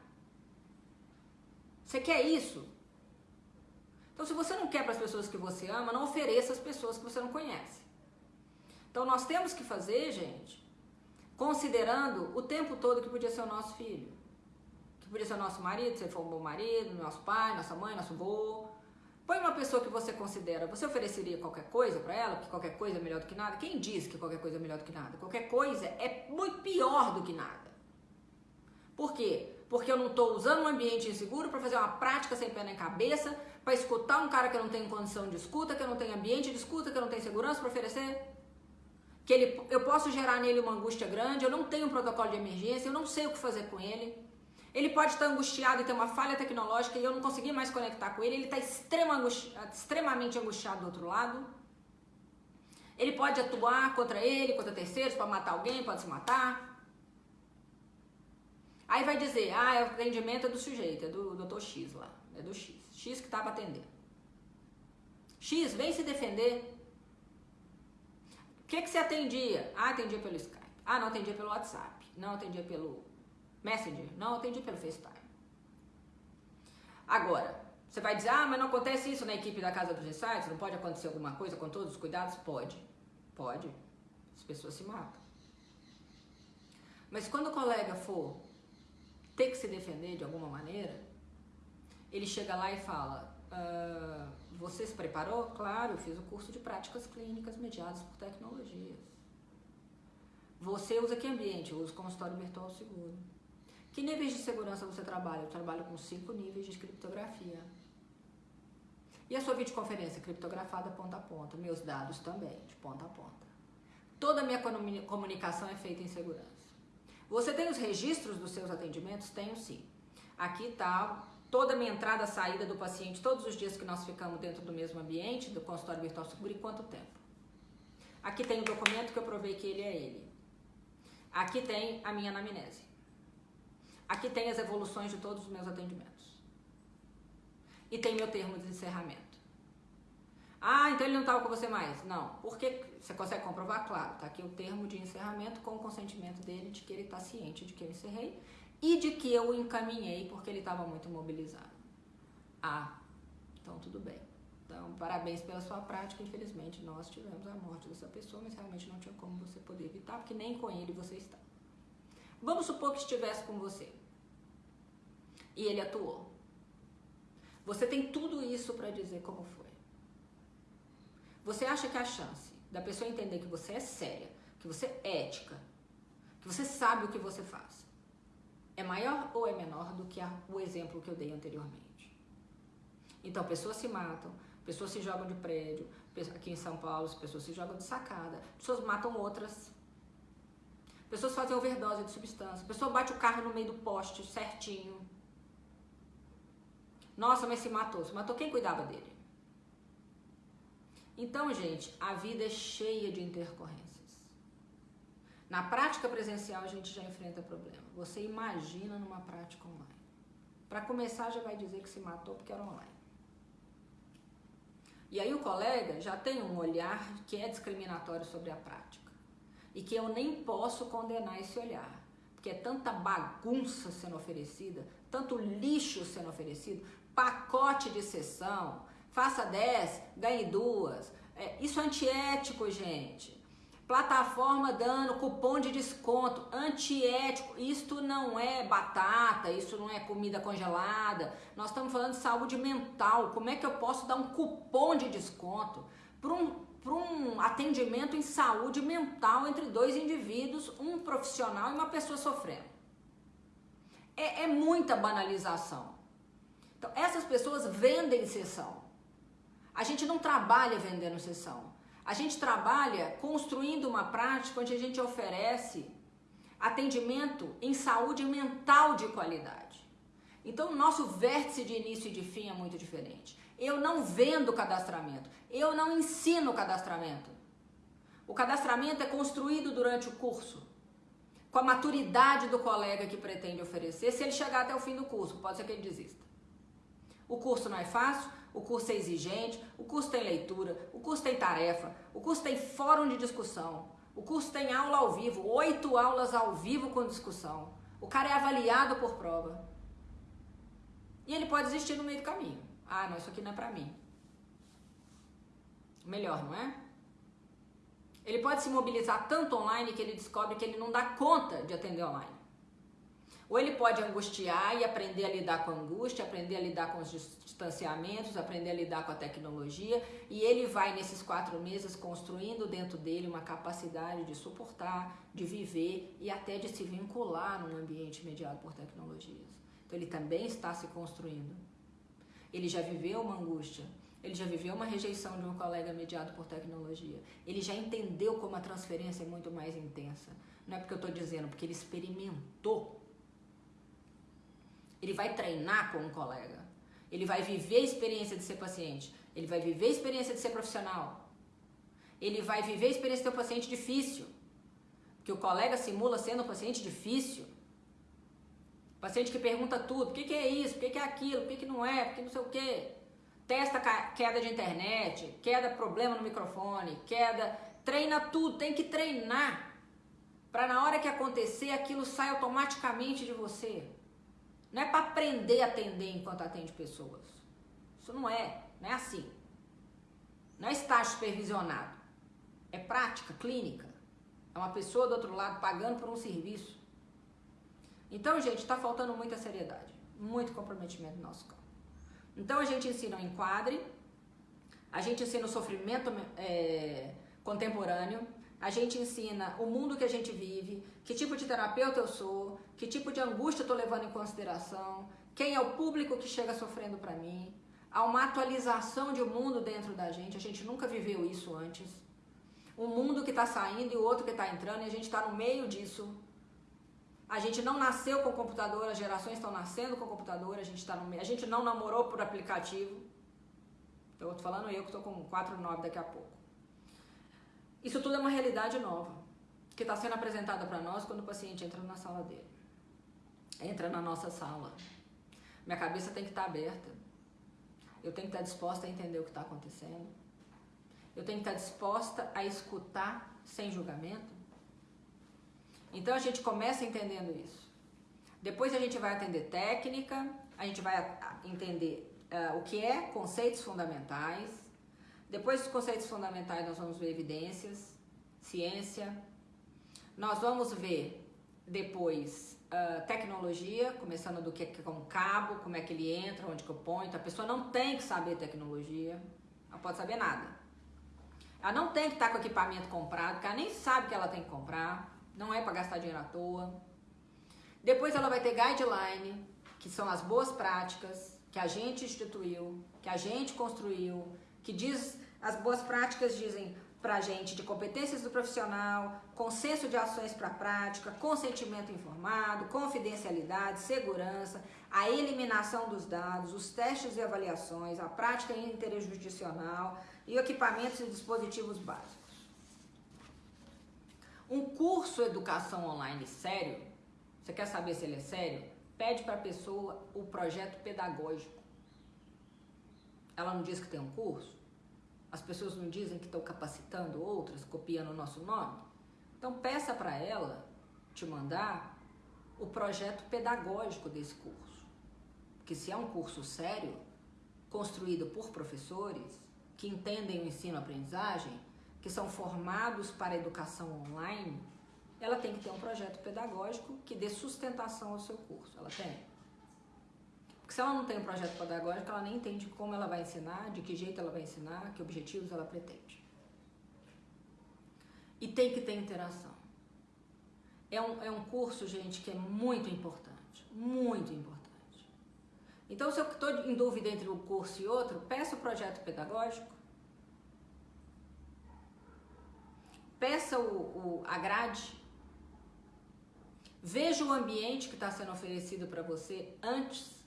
Você quer isso? Então, se você não quer para as pessoas que você ama, não ofereça às pessoas que você não conhece. Então, nós temos que fazer, gente, considerando o tempo todo que podia ser o nosso filho que podia ser o nosso marido, se ele for um bom marido, nosso pai, nossa mãe, nosso avô. Põe uma pessoa que você considera, você ofereceria qualquer coisa para ela, que qualquer coisa é melhor do que nada? Quem diz que qualquer coisa é melhor do que nada? Qualquer coisa é muito pior do que nada. Por quê? Porque eu não estou usando um ambiente inseguro para fazer uma prática sem pé nem cabeça, para escutar um cara que eu não tenho condição de escuta, que eu não tenho ambiente de escuta, que eu não tenho segurança para oferecer. Que ele, eu posso gerar nele uma angústia grande, eu não tenho um protocolo de emergência, eu não sei o que fazer com ele. Ele pode estar angustiado e ter uma falha tecnológica e eu não conseguir mais conectar com ele. Ele está extrema angusti extremamente angustiado do outro lado. Ele pode atuar contra ele, contra terceiros, para matar alguém, pode se matar. Aí vai dizer, ah, é o atendimento é do sujeito, é do Dr. X lá, é do X. X que estava tá atendendo. X, vem se defender. O que, que você atendia? Ah, atendia pelo Skype. Ah, não atendia pelo WhatsApp. Não atendia pelo Messenger, não atendi pelo FaceTime. Agora, Você vai dizer, ah, mas não acontece isso na equipe da Casa dos Insights? Não pode acontecer alguma coisa com todos os cuidados? Pode, pode. As pessoas se matam. Mas quando o colega for ter que se defender de alguma maneira, ele chega lá e fala: ah, Você se preparou? Claro, eu fiz o curso de práticas clínicas mediadas por tecnologias. Você usa que ambiente? Eu uso consultório virtual seguro. Que níveis de segurança você trabalha? Eu trabalho com cinco níveis de criptografia. E a sua videoconferência criptografada ponta a ponta? Meus dados também, de ponta a ponta. Toda a minha comunicação é feita em segurança. Você tem os registros dos seus atendimentos? Tenho sim. Aqui está toda a minha entrada e saída do paciente, todos os dias que nós ficamos dentro do mesmo ambiente, do consultório virtual seguro e quanto tempo. Aqui tem o documento que eu provei que ele é ele. Aqui tem a minha anamnese. Aqui tem as evoluções de todos os meus atendimentos. E tem meu termo de encerramento. Ah, então ele não estava com você mais. Não. Porque você consegue comprovar? Claro, está aqui o termo de encerramento com o consentimento dele de que ele está ciente de que eu encerrei e de que eu o encaminhei porque ele estava muito mobilizado. Ah, então tudo bem. Então, parabéns pela sua prática. Infelizmente, nós tivemos a morte dessa pessoa, mas realmente não tinha como você poder evitar, porque nem com ele você está. Vamos supor que estivesse com você e ele atuou. Você tem tudo isso para dizer como foi. Você acha que a chance da pessoa entender que você é séria, que você é ética, que você sabe o que você faz, é maior ou é menor do que a, o exemplo que eu dei anteriormente? Então, pessoas se matam, pessoas se jogam de prédio, aqui em São Paulo, as pessoas se jogam de sacada, pessoas matam outras, pessoas fazem overdose de substância, pessoa bate o carro no meio do poste certinho. Nossa, mas se matou. Se matou, quem cuidava dele? Então, gente, a vida é cheia de intercorrências. Na prática presencial a gente já enfrenta problema. Você imagina numa prática online. Para começar, já vai dizer que se matou porque era online. E aí o colega já tem um olhar que é discriminatório sobre a prática. E que eu nem posso condenar esse olhar. Porque é tanta bagunça sendo oferecida, tanto lixo sendo oferecido, pacote de sessão, faça 10, ganhe duas. É, isso é antiético, gente. Plataforma dando cupom de desconto, antiético. Isto não é batata, isso não é comida congelada. Nós estamos falando de saúde mental. Como é que eu posso dar um cupom de desconto para um, um atendimento em saúde mental entre dois indivíduos, um profissional e uma pessoa sofrendo? É, é muita banalização. Então, essas pessoas vendem sessão. A gente não trabalha vendendo sessão. A gente trabalha construindo uma prática onde a gente oferece atendimento em saúde mental de qualidade. Então, o nosso vértice de início e de fim é muito diferente. Eu não vendo cadastramento, eu não ensino cadastramento. O cadastramento é construído durante o curso, com a maturidade do colega que pretende oferecer. Se ele chegar até o fim do curso, pode ser que ele desista. O curso não é fácil, o curso é exigente, o curso tem leitura, o curso tem tarefa, o curso tem fórum de discussão, o curso tem aula ao vivo, oito aulas ao vivo com discussão. O cara é avaliado por prova. E ele pode desistir no meio do caminho. Ah, não, isso aqui não é pra mim. Melhor, não é? Ele pode se mobilizar tanto online que ele descobre que ele não dá conta de atender online. Ou ele pode angustiar e aprender a lidar com a angústia, aprender a lidar com os distanciamentos, aprender a lidar com a tecnologia, e ele vai nesses quatro meses construindo dentro dele uma capacidade de suportar, de viver e até de se vincular num ambiente mediado por tecnologias. Então ele também está se construindo. Ele já viveu uma angústia, ele já viveu uma rejeição de um colega mediado por tecnologia. Ele já entendeu como a transferência é muito mais intensa. Não é porque eu estou dizendo, porque ele experimentou ele vai treinar com um colega. Ele vai viver a experiência de ser paciente. Ele vai viver a experiência de ser profissional. Ele vai viver a experiência de ter um paciente difícil. Que o colega simula sendo um paciente difícil. Paciente que pergunta tudo. Por que, que é isso? Por que, que é aquilo? Por que, que não é? Por que não sei o quê? Testa queda de internet, queda problema no microfone, queda. Treina tudo, tem que treinar. Para na hora que acontecer, aquilo sai automaticamente de você. Não é para aprender a atender enquanto atende pessoas. Isso não é, não é assim. Não é estágio supervisionado. É prática, clínica. É uma pessoa do outro lado pagando por um serviço. Então, gente, está faltando muita seriedade, muito comprometimento no nosso campo. Então, a gente ensina o enquadre, a gente ensina o sofrimento é, contemporâneo, a gente ensina o mundo que a gente vive, que tipo de terapeuta eu sou, que tipo de angústia eu estou levando em consideração, quem é o público que chega sofrendo para mim. Há uma atualização de um mundo dentro da gente, a gente nunca viveu isso antes. Um mundo que está saindo e o outro que está entrando, e a gente está no meio disso. A gente não nasceu com computador, as gerações estão nascendo com computador, a gente está no meio. A gente não namorou por aplicativo. Estou falando eu que estou com 4,9 daqui a pouco. Isso tudo é uma realidade nova, que está sendo apresentada para nós quando o paciente entra na sala dele. Entra na nossa sala. Minha cabeça tem que estar tá aberta. Eu tenho que estar tá disposta a entender o que está acontecendo. Eu tenho que estar tá disposta a escutar sem julgamento. Então a gente começa entendendo isso. Depois a gente vai atender técnica, a gente vai entender uh, o que é conceitos fundamentais. Depois dos conceitos fundamentais, nós vamos ver evidências, ciência. Nós vamos ver depois uh, tecnologia, começando do que é um cabo, como é que ele entra, onde que eu ponho. Então, a pessoa não tem que saber tecnologia, ela pode saber nada. Ela não tem que estar com equipamento comprado, porque ela nem sabe que ela tem que comprar, não é para gastar dinheiro à toa. Depois ela vai ter guideline, que são as boas práticas, que a gente instituiu, que a gente construiu, que diz as boas práticas dizem para a gente de competências do profissional, consenso de ações para a prática, consentimento informado, confidencialidade, segurança, a eliminação dos dados, os testes e avaliações, a prática interjudicional e equipamentos e dispositivos básicos. Um curso educação online sério, você quer saber se ele é sério? pede para a pessoa o projeto pedagógico. Ela não diz que tem um curso? As pessoas não dizem que estão capacitando outras, copiando o nosso nome? Então peça para ela te mandar o projeto pedagógico desse curso. Porque se é um curso sério, construído por professores que entendem o ensino-aprendizagem, que são formados para a educação online, ela tem que ter um projeto pedagógico que dê sustentação ao seu curso. Ela tem. Porque se ela não tem um projeto pedagógico, ela nem entende como ela vai ensinar, de que jeito ela vai ensinar, que objetivos ela pretende. E tem que ter interação. É um, é um curso, gente, que é muito importante. Muito importante. Então, se eu estou em dúvida entre um curso e outro, peça o projeto pedagógico. Peça o, o, a grade Veja o ambiente que está sendo oferecido para você antes.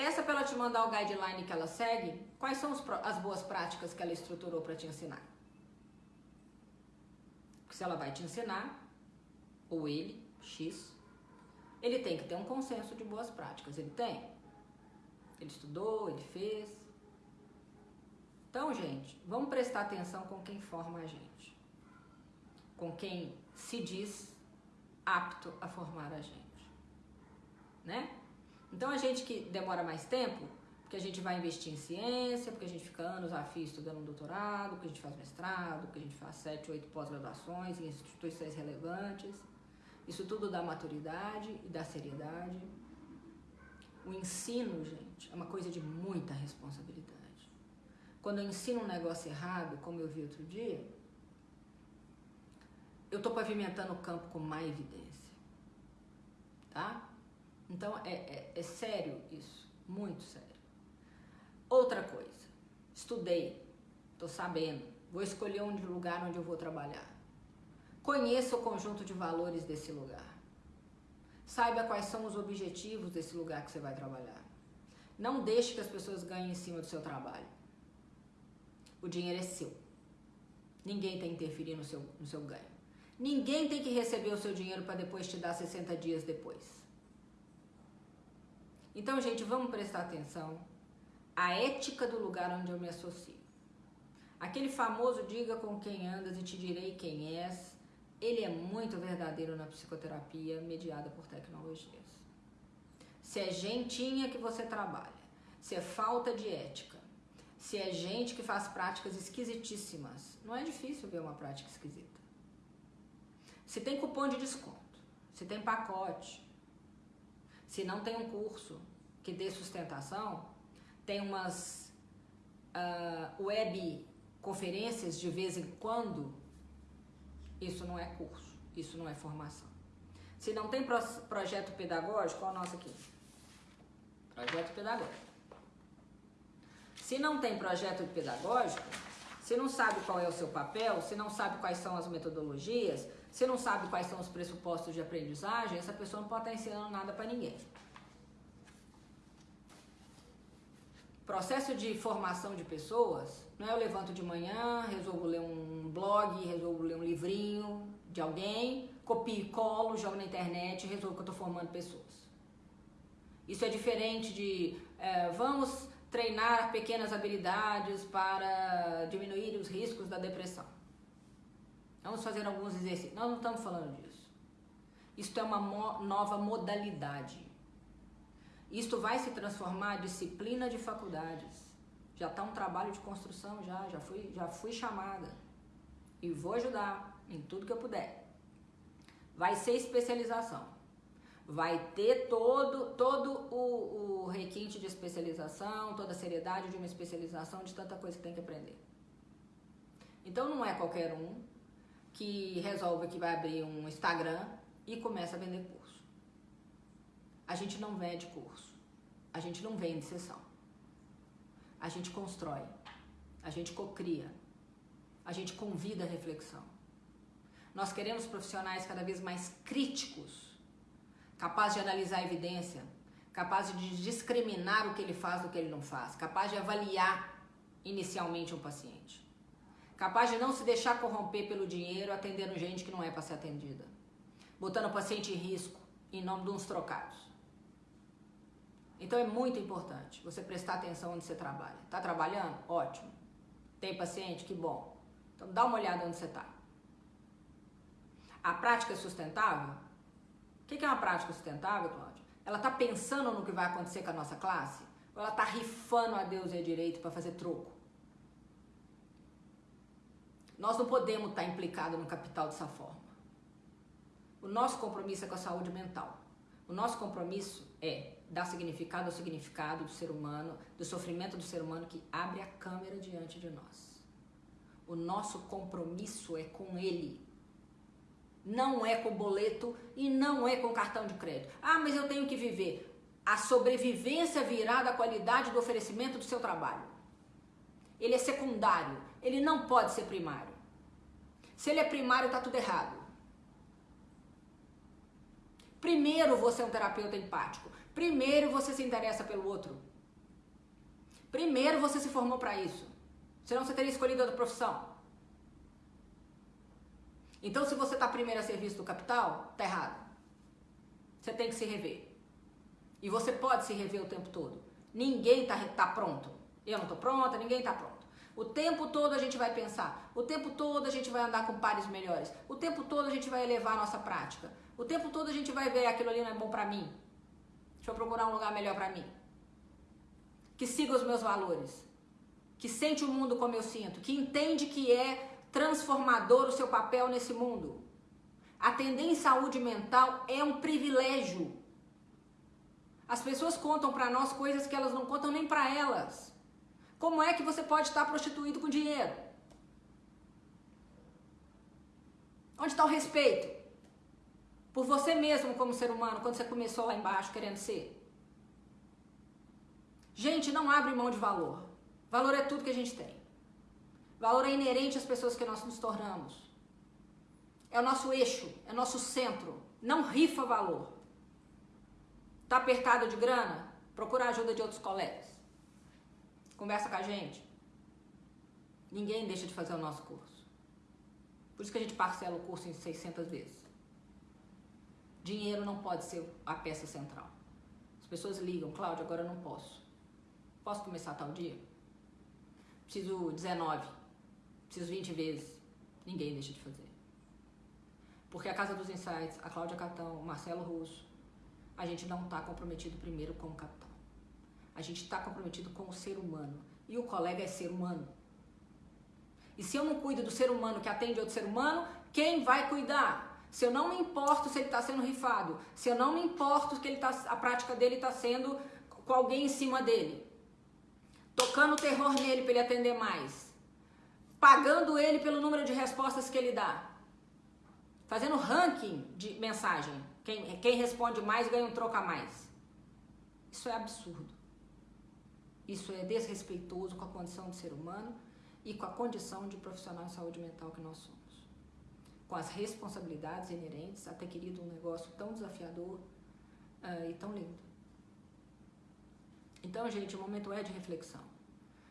Peça para ela te mandar o guideline que ela segue. Quais são as boas práticas que ela estruturou para te ensinar? Porque se ela vai te ensinar, ou ele, X, ele tem que ter um consenso de boas práticas. Ele tem? Ele estudou, ele fez. Então, gente, vamos prestar atenção com quem forma a gente. Com quem se diz apto a formar a gente, né? Então a gente que demora mais tempo, porque a gente vai investir em ciência, porque a gente fica anos a fio estudando um doutorado, porque a gente faz mestrado, porque a gente faz sete, oito pós-graduações em instituições relevantes. Isso tudo dá maturidade e dá seriedade. O ensino, gente, é uma coisa de muita responsabilidade. Quando eu ensino um negócio errado, como eu vi outro dia, eu estou pavimentando o campo com má evidência. Tá? Então é, é, é sério isso, muito sério. Outra coisa, estudei, estou sabendo, vou escolher um lugar onde eu vou trabalhar. Conheça o conjunto de valores desse lugar. Saiba quais são os objetivos desse lugar que você vai trabalhar. Não deixe que as pessoas ganhem em cima do seu trabalho. O dinheiro é seu. Ninguém tem que interferir no seu, no seu ganho. Ninguém tem que receber o seu dinheiro para depois te dar 60 dias depois. Então, gente, vamos prestar atenção à ética do lugar onde eu me associo. Aquele famoso diga com quem andas e te direi quem és, ele é muito verdadeiro na psicoterapia mediada por tecnologias. Se é gentinha que você trabalha, se é falta de ética, se é gente que faz práticas esquisitíssimas, não é difícil ver uma prática esquisita. Se tem cupom de desconto, se tem pacote, se não tem um curso que dê sustentação, tem umas uh, web conferências de vez em quando, isso não é curso, isso não é formação. Se não tem pro projeto pedagógico, olha o nosso aqui. Projeto pedagógico. Se não tem projeto pedagógico, se não sabe qual é o seu papel, se não sabe quais são as metodologias, se não sabe quais são os pressupostos de aprendizagem, essa pessoa não pode estar ensinando nada para ninguém. Processo de formação de pessoas, não é eu levanto de manhã, resolvo ler um blog, resolvo ler um livrinho de alguém, copio e colo, jogo na internet e resolvo que eu estou formando pessoas. Isso é diferente de é, vamos treinar pequenas habilidades para diminuir os riscos da depressão. Vamos fazer alguns exercícios. Nós não estamos falando disso. Isto é uma mo nova modalidade. Isto vai se transformar em disciplina de faculdades. Já está um trabalho de construção já, já fui, já fui chamada. E vou ajudar em tudo que eu puder. Vai ser especialização. Vai ter todo, todo o, o requinte de especialização, toda a seriedade de uma especialização, de tanta coisa que tem que aprender. Então não é qualquer um que resolve que vai abrir um Instagram e começa a vender curso. A gente não vende curso. A gente não vende sessão. A gente constrói. A gente cocria. A gente convida a reflexão. Nós queremos profissionais cada vez mais críticos, capazes de analisar a evidência, capazes de discriminar o que ele faz do que ele não faz, capazes de avaliar inicialmente um paciente capaz de não se deixar corromper pelo dinheiro atendendo gente que não é para ser atendida, botando o paciente em risco em nome de uns trocados. Então é muito importante você prestar atenção onde você trabalha. Está trabalhando? Ótimo. Tem paciente? Que bom. Então dá uma olhada onde você está. A prática é sustentável? O que é uma prática sustentável, Cláudia? Ela está pensando no que vai acontecer com a nossa classe? Ou ela está rifando a Deus e a direito para fazer troco? Nós não podemos estar implicados no capital dessa forma. O nosso compromisso é com a saúde mental. O nosso compromisso é dar significado ao significado do ser humano, do sofrimento do ser humano que abre a câmera diante de nós. O nosso compromisso é com ele. Não é com boleto e não é com cartão de crédito. Ah, mas eu tenho que viver. A sobrevivência virá da qualidade do oferecimento do seu trabalho. Ele é secundário, ele não pode ser primário. Se ele é primário, está tudo errado. Primeiro você é um terapeuta empático. Primeiro você se interessa pelo outro. Primeiro você se formou para isso. Senão você teria escolhido outra profissão. Então, se você está primeiro a serviço do capital, está errado. Você tem que se rever. E você pode se rever o tempo todo. Ninguém está tá pronto. Eu não estou pronta, ninguém está pronto. O tempo todo a gente vai pensar, o tempo todo a gente vai andar com pares melhores, o tempo todo a gente vai elevar a nossa prática, o tempo todo a gente vai ver aquilo ali não é bom para mim. Deixa eu procurar um lugar melhor para mim. Que siga os meus valores, que sente o mundo como eu sinto, que entende que é transformador o seu papel nesse mundo. Atender em saúde mental é um privilégio. As pessoas contam para nós coisas que elas não contam nem para elas. Como é que você pode estar prostituído com dinheiro? Onde está o respeito? Por você mesmo como ser humano, quando você começou lá embaixo querendo ser. Gente, não abre mão de valor. Valor é tudo que a gente tem. Valor é inerente às pessoas que nós nos tornamos. É o nosso eixo, é o nosso centro. Não rifa valor. Tá apertado de grana? Procura a ajuda de outros colegas. Conversa com a gente. Ninguém deixa de fazer o nosso curso. Por isso que a gente parcela o curso em 600 vezes. Dinheiro não pode ser a peça central. As pessoas ligam, Cláudia, agora eu não posso. Posso começar tal dia? Preciso 19. Preciso 20 vezes. Ninguém deixa de fazer. Porque a Casa dos Insights, a Cláudia Catão, o Marcelo Russo, a gente não está comprometido primeiro com o capital. A A gente está comprometido com o ser humano. E o colega é ser humano. E se eu não cuido do ser humano que atende outro ser humano, quem vai cuidar? Se eu não me importo se ele está sendo rifado, se eu não me importo que ele tá, a prática dele está sendo com alguém em cima dele, tocando terror nele para ele atender mais, pagando ele pelo número de respostas que ele dá, fazendo ranking de mensagem. Quem, quem responde mais ganha um troco a mais. Isso é absurdo. Isso é desrespeitoso com a condição de ser humano e com a condição de profissional de saúde mental que nós somos. Com as responsabilidades inerentes a ter querido um negócio tão desafiador uh, e tão lindo. Então, gente, o momento é de reflexão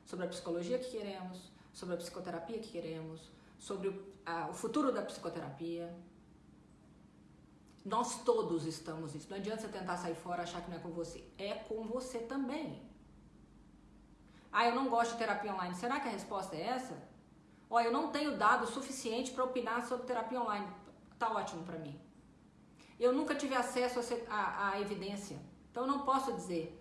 sobre a psicologia que queremos, sobre a psicoterapia que queremos, sobre o, a, o futuro da psicoterapia, nós todos estamos nisso. Não adianta você tentar sair fora achar que não é com você. É com você também. Ah, eu não gosto de terapia online. Será que a resposta é essa? Olha, eu não tenho dado suficiente para opinar sobre terapia online. Tá ótimo para mim. Eu nunca tive acesso à evidência. Então eu não posso dizer.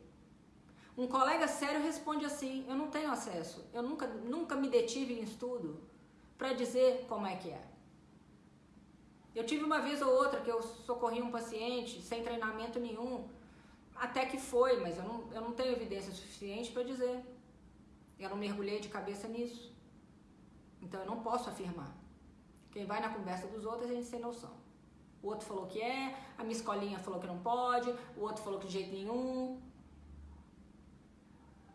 Um colega sério responde assim: eu não tenho acesso. Eu nunca, nunca me detive em estudo para dizer como é que é. Eu tive uma vez ou outra que eu socorri um paciente sem treinamento nenhum, até que foi, mas eu não, eu não tenho evidência suficiente para dizer. Eu não mergulhei de cabeça nisso. Então eu não posso afirmar. Quem vai na conversa dos outros a gente sem noção. O outro falou que é, a minha escolinha falou que não pode, o outro falou que de jeito nenhum.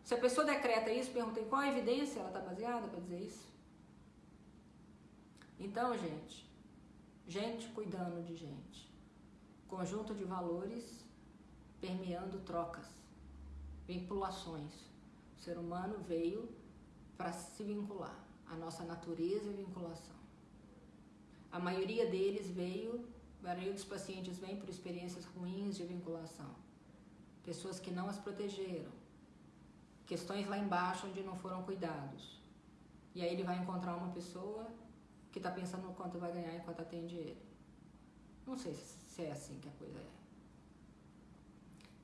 Se a pessoa decreta isso, pergunta em qual a evidência ela está baseada para dizer isso. Então, gente, gente cuidando de gente. Conjunto de valores permeando trocas, vinculações. O ser humano veio para se vincular. A nossa natureza é vinculação. A maioria deles veio, a maioria dos pacientes vem por experiências ruins de vinculação. Pessoas que não as protegeram. Questões lá embaixo onde não foram cuidados. E aí ele vai encontrar uma pessoa que está pensando no quanto vai ganhar enquanto atende ele. Não sei se é assim que a coisa é.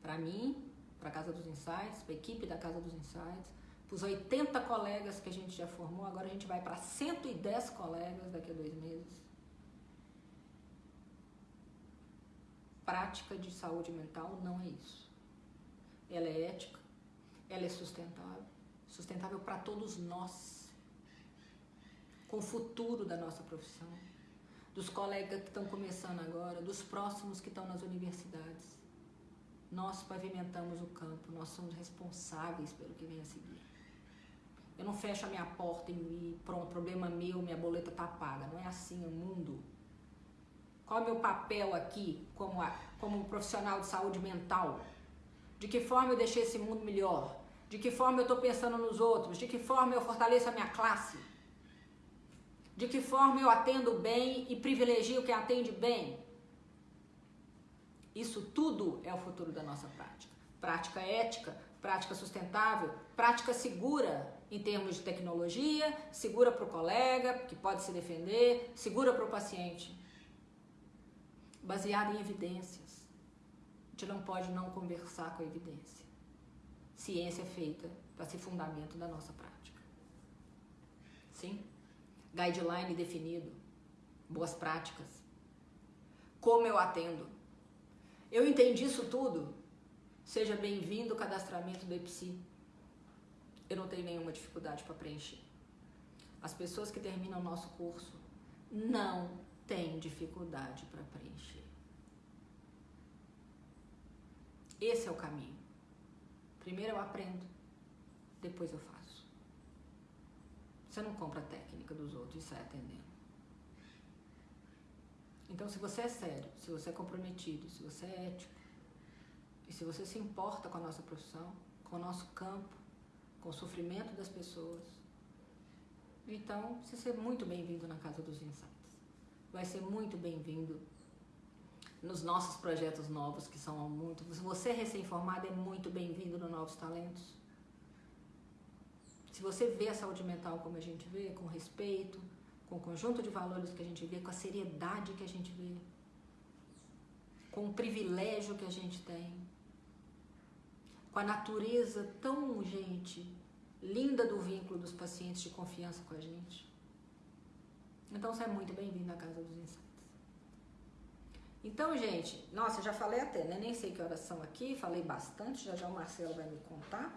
Para mim, para a Casa dos Insights, para a equipe da Casa dos Insights, para os 80 colegas que a gente já formou, agora a gente vai para 110 colegas daqui a dois meses. Prática de saúde mental não é isso. Ela é ética, ela é sustentável, sustentável para todos nós com o futuro da nossa profissão, dos colegas que estão começando agora, dos próximos que estão nas universidades. Nós pavimentamos o campo, nós somos responsáveis pelo que vem a seguir. Eu não fecho a minha porta e pronto, problema meu, minha boleta está paga. Não é assim o mundo. Qual é o meu papel aqui como, a, como um profissional de saúde mental? De que forma eu deixei esse mundo melhor? De que forma eu estou pensando nos outros? De que forma eu fortaleço a minha classe? De que forma eu atendo bem e privilegio quem atende bem? Isso tudo é o futuro da nossa prática. Prática ética, prática sustentável, prática segura em termos de tecnologia, segura para o colega, que pode se defender, segura para o paciente. Baseada em evidências. A gente não pode não conversar com a evidência. Ciência é feita para ser fundamento da nossa prática. Sim? guideline definido, boas práticas. Como eu atendo? Eu entendi isso tudo. Seja bem-vindo ao cadastramento do EPSI. Eu não tenho nenhuma dificuldade para preencher. As pessoas que terminam o nosso curso não têm dificuldade para preencher. Esse é o caminho. Primeiro eu aprendo, depois eu faço. Você não compra a técnica dos outros e sai atendendo. Então, se você é sério, se você é comprometido, se você é ético, e se você se importa com a nossa profissão, com o nosso campo, com o sofrimento das pessoas, então você ser muito bem-vindo na Casa dos Insights. Vai ser muito bem-vindo nos nossos projetos novos, que são muito. Você recém-formado, é muito bem-vindo no Novos Talentos. Se você vê a saúde mental como a gente vê, com respeito, com o conjunto de valores que a gente vê, com a seriedade que a gente vê, com o privilégio que a gente tem, com a natureza tão, gente, linda do vínculo dos pacientes de confiança com a gente. Então você é muito bem-vindo na Casa dos Insights. Então, gente, nossa, já falei até, né? Nem sei que horas são aqui, falei bastante, já já o Marcelo vai me contar.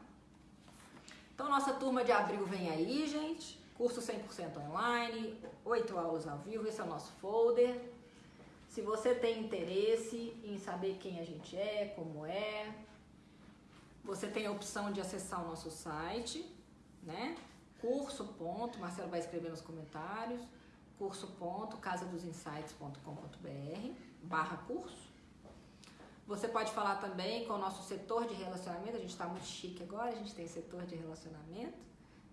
Então, nossa turma de abril vem aí, gente. Curso 100% online, oito aulas ao vivo, esse é o nosso folder. Se você tem interesse em saber quem a gente é, como é, você tem a opção de acessar o nosso site, né? Curso. Ponto, Marcelo vai escrever nos comentários. Curso. Ponto, casadosinsights.com.br barra curso. Você pode falar também com o nosso setor de relacionamento, a gente está muito chique agora, a gente tem setor de relacionamento.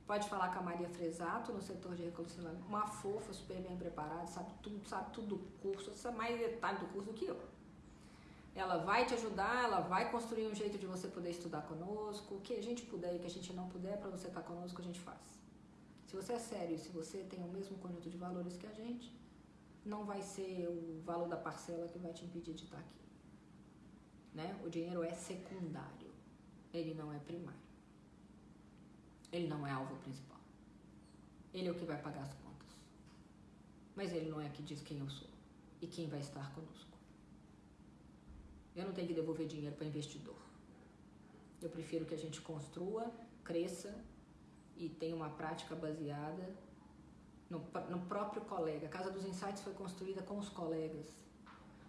Pode falar com a Maria Fresato no setor de relacionamento, uma fofa, super bem preparada, sabe tudo, sabe tudo do curso, sabe mais detalhe do curso do que eu. Ela vai te ajudar, ela vai construir um jeito de você poder estudar conosco, o que a gente puder e o que a gente não puder para você estar tá conosco, a gente faz. Se você é sério, se você tem o mesmo conjunto de valores que a gente, não vai ser o valor da parcela que vai te impedir de estar aqui. Né? O dinheiro é secundário, ele não é primário. Ele não é alvo principal. Ele é o que vai pagar as contas. Mas ele não é que diz quem eu sou e quem vai estar conosco. Eu não tenho que devolver dinheiro para investidor. Eu prefiro que a gente construa, cresça e tenha uma prática baseada no, no próprio colega. A Casa dos Insights foi construída com os colegas.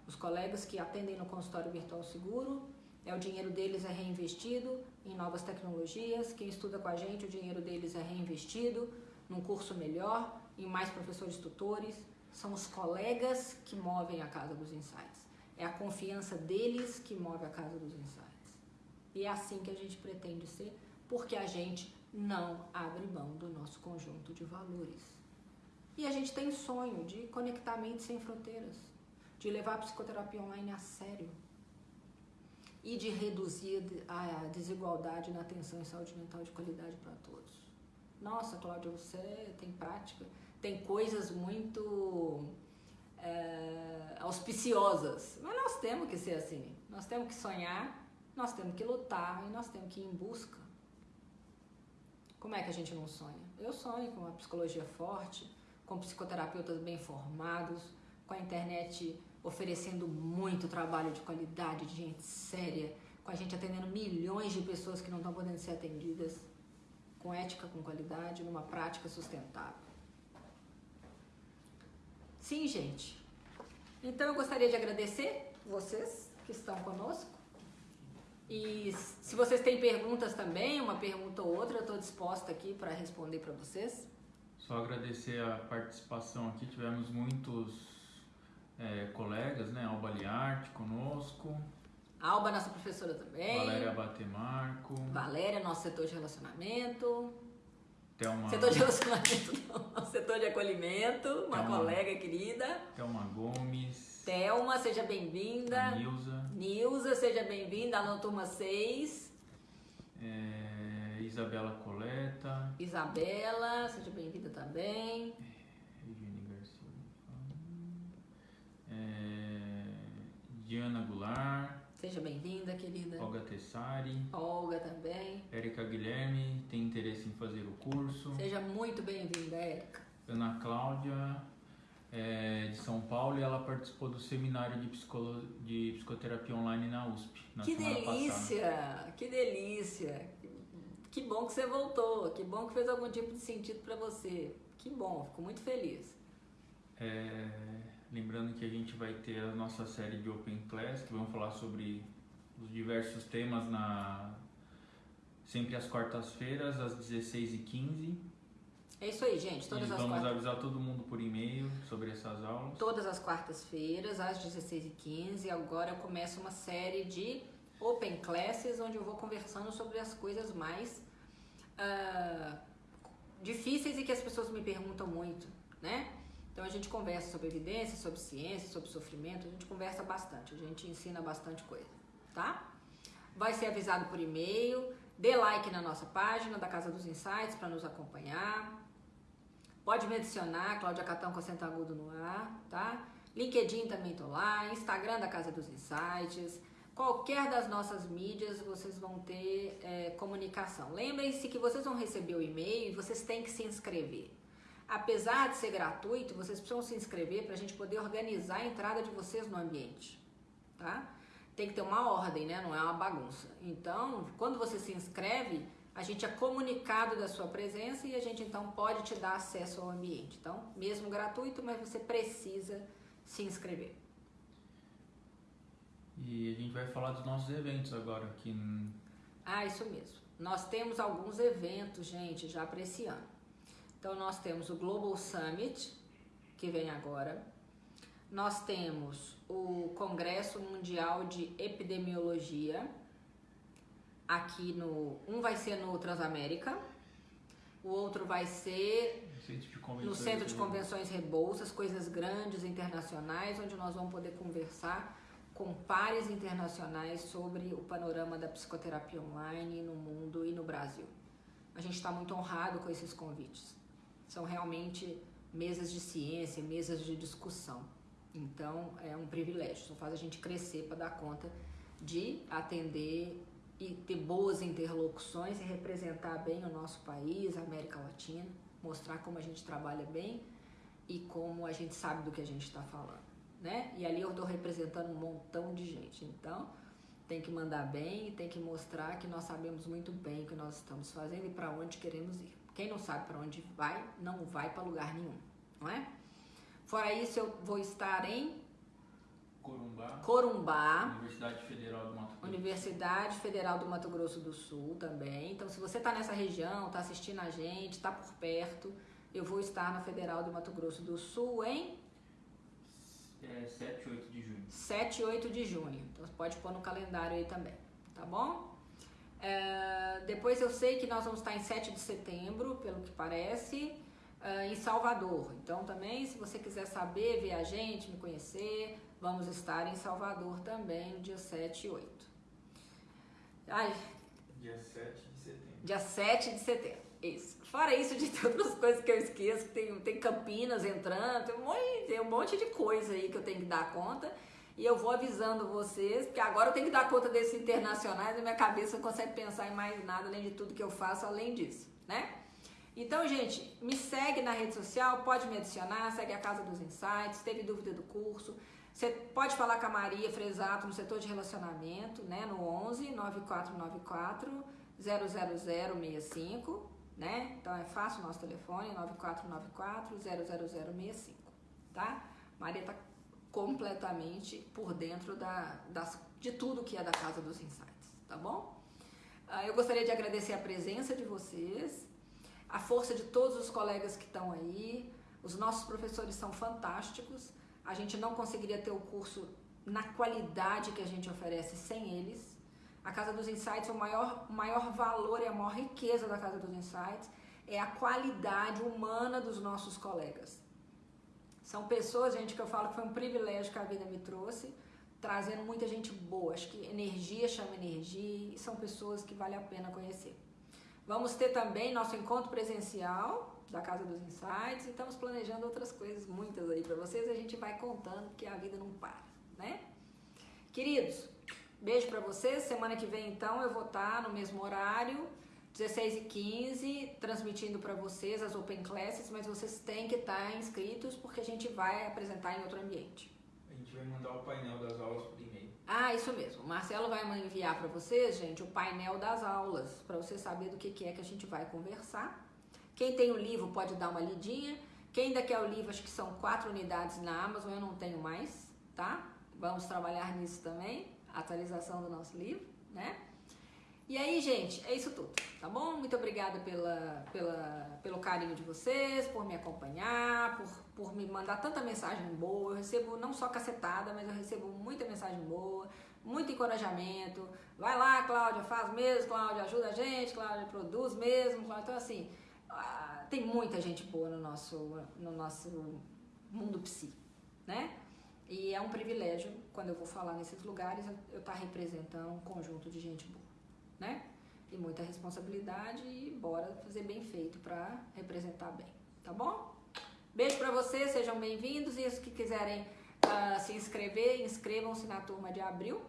Os colegas que atendem no consultório virtual seguro, é o dinheiro deles é reinvestido em novas tecnologias. Quem estuda com a gente, o dinheiro deles é reinvestido num curso melhor, em mais professores tutores. São os colegas que movem a Casa dos Insights. É a confiança deles que move a Casa dos Insights. E é assim que a gente pretende ser, porque a gente não abre mão do nosso conjunto de valores. E a gente tem sonho de conectar mentes sem fronteiras, de levar a psicoterapia online a sério e de reduzir a desigualdade na atenção em saúde mental de qualidade para todos. Nossa, Cláudia, você tem prática, tem coisas muito é, auspiciosas, mas nós temos que ser assim. Nós temos que sonhar, nós temos que lutar e nós temos que ir em busca. Como é que a gente não sonha? Eu sonho com uma psicologia forte, com psicoterapeutas bem formados, com a internet oferecendo muito trabalho de qualidade, de gente séria, com a gente atendendo milhões de pessoas que não estão podendo ser atendidas, com ética, com qualidade, numa prática sustentável. Sim, gente. Então eu gostaria de agradecer vocês que estão conosco. E se vocês têm perguntas também, uma pergunta ou outra, eu estou disposta aqui para responder para vocês. Só agradecer a participação aqui, tivemos muitos é, colegas, né? Alba Liarte conosco. Alba, nossa professora também. Valéria Batemarco. Valéria, nosso setor de relacionamento. Thelma... Setor de relacionamento não, setor de acolhimento, uma Thelma... colega querida. Thelma Gomes. Thelma, seja bem-vinda. Nilza. Nilza, seja bem-vinda na turma 6. É... Isabela Coleta. Isabela, seja bem-vinda também. Eugênia Garcia. É, Diana Goulart. Seja bem-vinda, querida. Olga Tessari. Olga também. Érica Guilherme, tem interesse em fazer o curso. Seja muito bem-vinda, Érica. Ana Cláudia, é, de São Paulo, e ela participou do seminário de, psicolo... de psicoterapia online na USP. Na que delícia! Passada. Que delícia! Que bom que você voltou, que bom que fez algum tipo de sentido para você. Que bom, fico muito feliz. É, lembrando que a gente vai ter a nossa série de Open Class, que vamos falar sobre os diversos temas na sempre às quartas-feiras, às 16h15. É isso aí, gente. Todas e as vamos quartas... avisar todo mundo por e-mail sobre essas aulas. Todas as quartas-feiras, às 16h15. Agora eu começo uma série de Open Classes, onde eu vou conversando sobre as coisas mais uh, difíceis e que as pessoas me perguntam muito, né? Então a gente conversa sobre evidência, sobre ciência, sobre sofrimento, a gente conversa bastante, a gente ensina bastante coisa, tá? Vai ser avisado por e-mail, dê like na nossa página da Casa dos Insights para nos acompanhar. Pode me adicionar, Cláudia Catão com acento agudo no ar, tá? LinkedIn também tô lá, Instagram da Casa dos Insights. qualquer das nossas mídias vocês vão ter é, comunicação. Lembrem-se que vocês vão receber o e-mail e vocês têm que se inscrever. Apesar de ser gratuito, vocês precisam se inscrever para a gente poder organizar a entrada de vocês no ambiente, tá? Tem que ter uma ordem, né? Não é uma bagunça. Então, quando você se inscreve, a gente é comunicado da sua presença e a gente então pode te dar acesso ao ambiente. Então, mesmo gratuito, mas você precisa se inscrever. E a gente vai falar dos nossos eventos agora aqui. Ah, isso mesmo. Nós temos alguns eventos, gente, já para esse ano. Então, nós temos o Global Summit, que vem agora. Nós temos o Congresso Mundial de Epidemiologia, aqui no. Um vai ser no Transamérica, o outro vai ser no Centro de Convenções Rebouças, coisas grandes internacionais, onde nós vamos poder conversar com pares internacionais sobre o panorama da psicoterapia online no mundo e no Brasil. A gente está muito honrado com esses convites. São realmente mesas de ciência, mesas de discussão. Então é um privilégio, só faz a gente crescer para dar conta de atender e ter boas interlocuções e representar bem o nosso país, a América Latina, mostrar como a gente trabalha bem e como a gente sabe do que a gente está falando né? E ali eu estou representando um montão de gente. Então, tem que mandar bem e tem que mostrar que nós sabemos muito bem o que nós estamos fazendo e para onde queremos ir. Quem não sabe para onde vai, não vai para lugar nenhum, não é? Fora isso, eu vou estar em Corumbá, Corumbá Universidade Federal do Mato Grosso. Universidade Federal do Mato Grosso do Sul também. Então, se você está nessa região, está assistindo a gente, está por perto, eu vou estar na Federal do Mato Grosso do Sul em é 7 e 8 de junho. 7 e 8 de junho. Então você pode pôr no calendário aí também, tá bom? É, depois eu sei que nós vamos estar em 7 de setembro, pelo que parece, é, em Salvador. Então também, se você quiser saber, ver a gente, me conhecer, vamos estar em Salvador também, no dia 7 e 8. Ai, dia 7 de setembro. Dia 7 de setembro. Isso. Fora isso, de todas as coisas que eu esqueço, tem, tem Campinas entrando, tem um, monte, tem um monte de coisa aí que eu tenho que dar conta. E eu vou avisando vocês, porque agora eu tenho que dar conta desses internacionais e minha cabeça não consegue pensar em mais nada além de tudo que eu faço além disso, né? Então, gente, me segue na rede social, pode me adicionar, segue a Casa dos Insights, teve dúvida do curso. Você pode falar com a Maria Fresato no setor de relacionamento, né? No 11 9494 00065 né? Então é fácil o nosso telefone, 9494-00065, tá? Maria tá completamente por dentro da, das, de tudo que é da Casa dos Insights, tá bom? Ah, eu gostaria de agradecer a presença de vocês, a força de todos os colegas que estão aí, os nossos professores são fantásticos, a gente não conseguiria ter o curso na qualidade que a gente oferece sem eles, a Casa dos Insights, o maior, maior valor e a maior riqueza da Casa dos Insights é a qualidade humana dos nossos colegas. São pessoas, gente, que eu falo que foi um privilégio que a vida me trouxe, trazendo muita gente boa. Acho que energia chama energia e são pessoas que vale a pena conhecer. Vamos ter também nosso encontro presencial da Casa dos Insights e estamos planejando outras coisas, muitas aí para vocês. A gente vai contando porque a vida não para, né? Queridos, Beijo para vocês. Semana que vem, então, eu vou estar no mesmo horário, 16 e 15, transmitindo para vocês as Open Classes, mas vocês têm que estar inscritos porque a gente vai apresentar em outro ambiente. A gente vai mandar o painel das aulas por e-mail. Ah, isso mesmo. O Marcelo vai enviar para vocês, gente, o painel das aulas, para você saber do que, que é que a gente vai conversar. Quem tem o livro pode dar uma lidinha. Quem ainda quer o livro, acho que são quatro unidades na Amazon, eu não tenho mais, tá? Vamos trabalhar nisso também atualização do nosso livro, né? E aí, gente, é isso tudo, tá bom? Muito obrigada pela, pela, pelo carinho de vocês, por me acompanhar, por, por me mandar tanta mensagem boa. Eu recebo não só cacetada, mas eu recebo muita mensagem boa, muito encorajamento. Vai lá, Cláudia, faz mesmo, Cláudia, ajuda a gente, Cláudia, produz mesmo. Cláudia. Então, assim, ah, tem muita gente boa no nosso, no nosso mundo psi, né? E é um privilégio, quando eu vou falar nesses lugares, eu estar tá representando um conjunto de gente boa, né? E muita responsabilidade e bora fazer bem feito para representar bem, tá bom? Beijo para vocês, sejam bem-vindos e os que quiserem uh, se inscrever, inscrevam-se na turma de abril.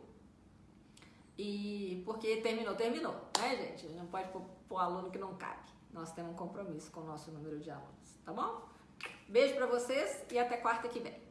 E porque terminou, terminou, né, gente? Não pode pôr, aluno que não cabe. Nós temos um compromisso com o nosso número de alunos, tá bom? Beijo para vocês e até quarta que vem.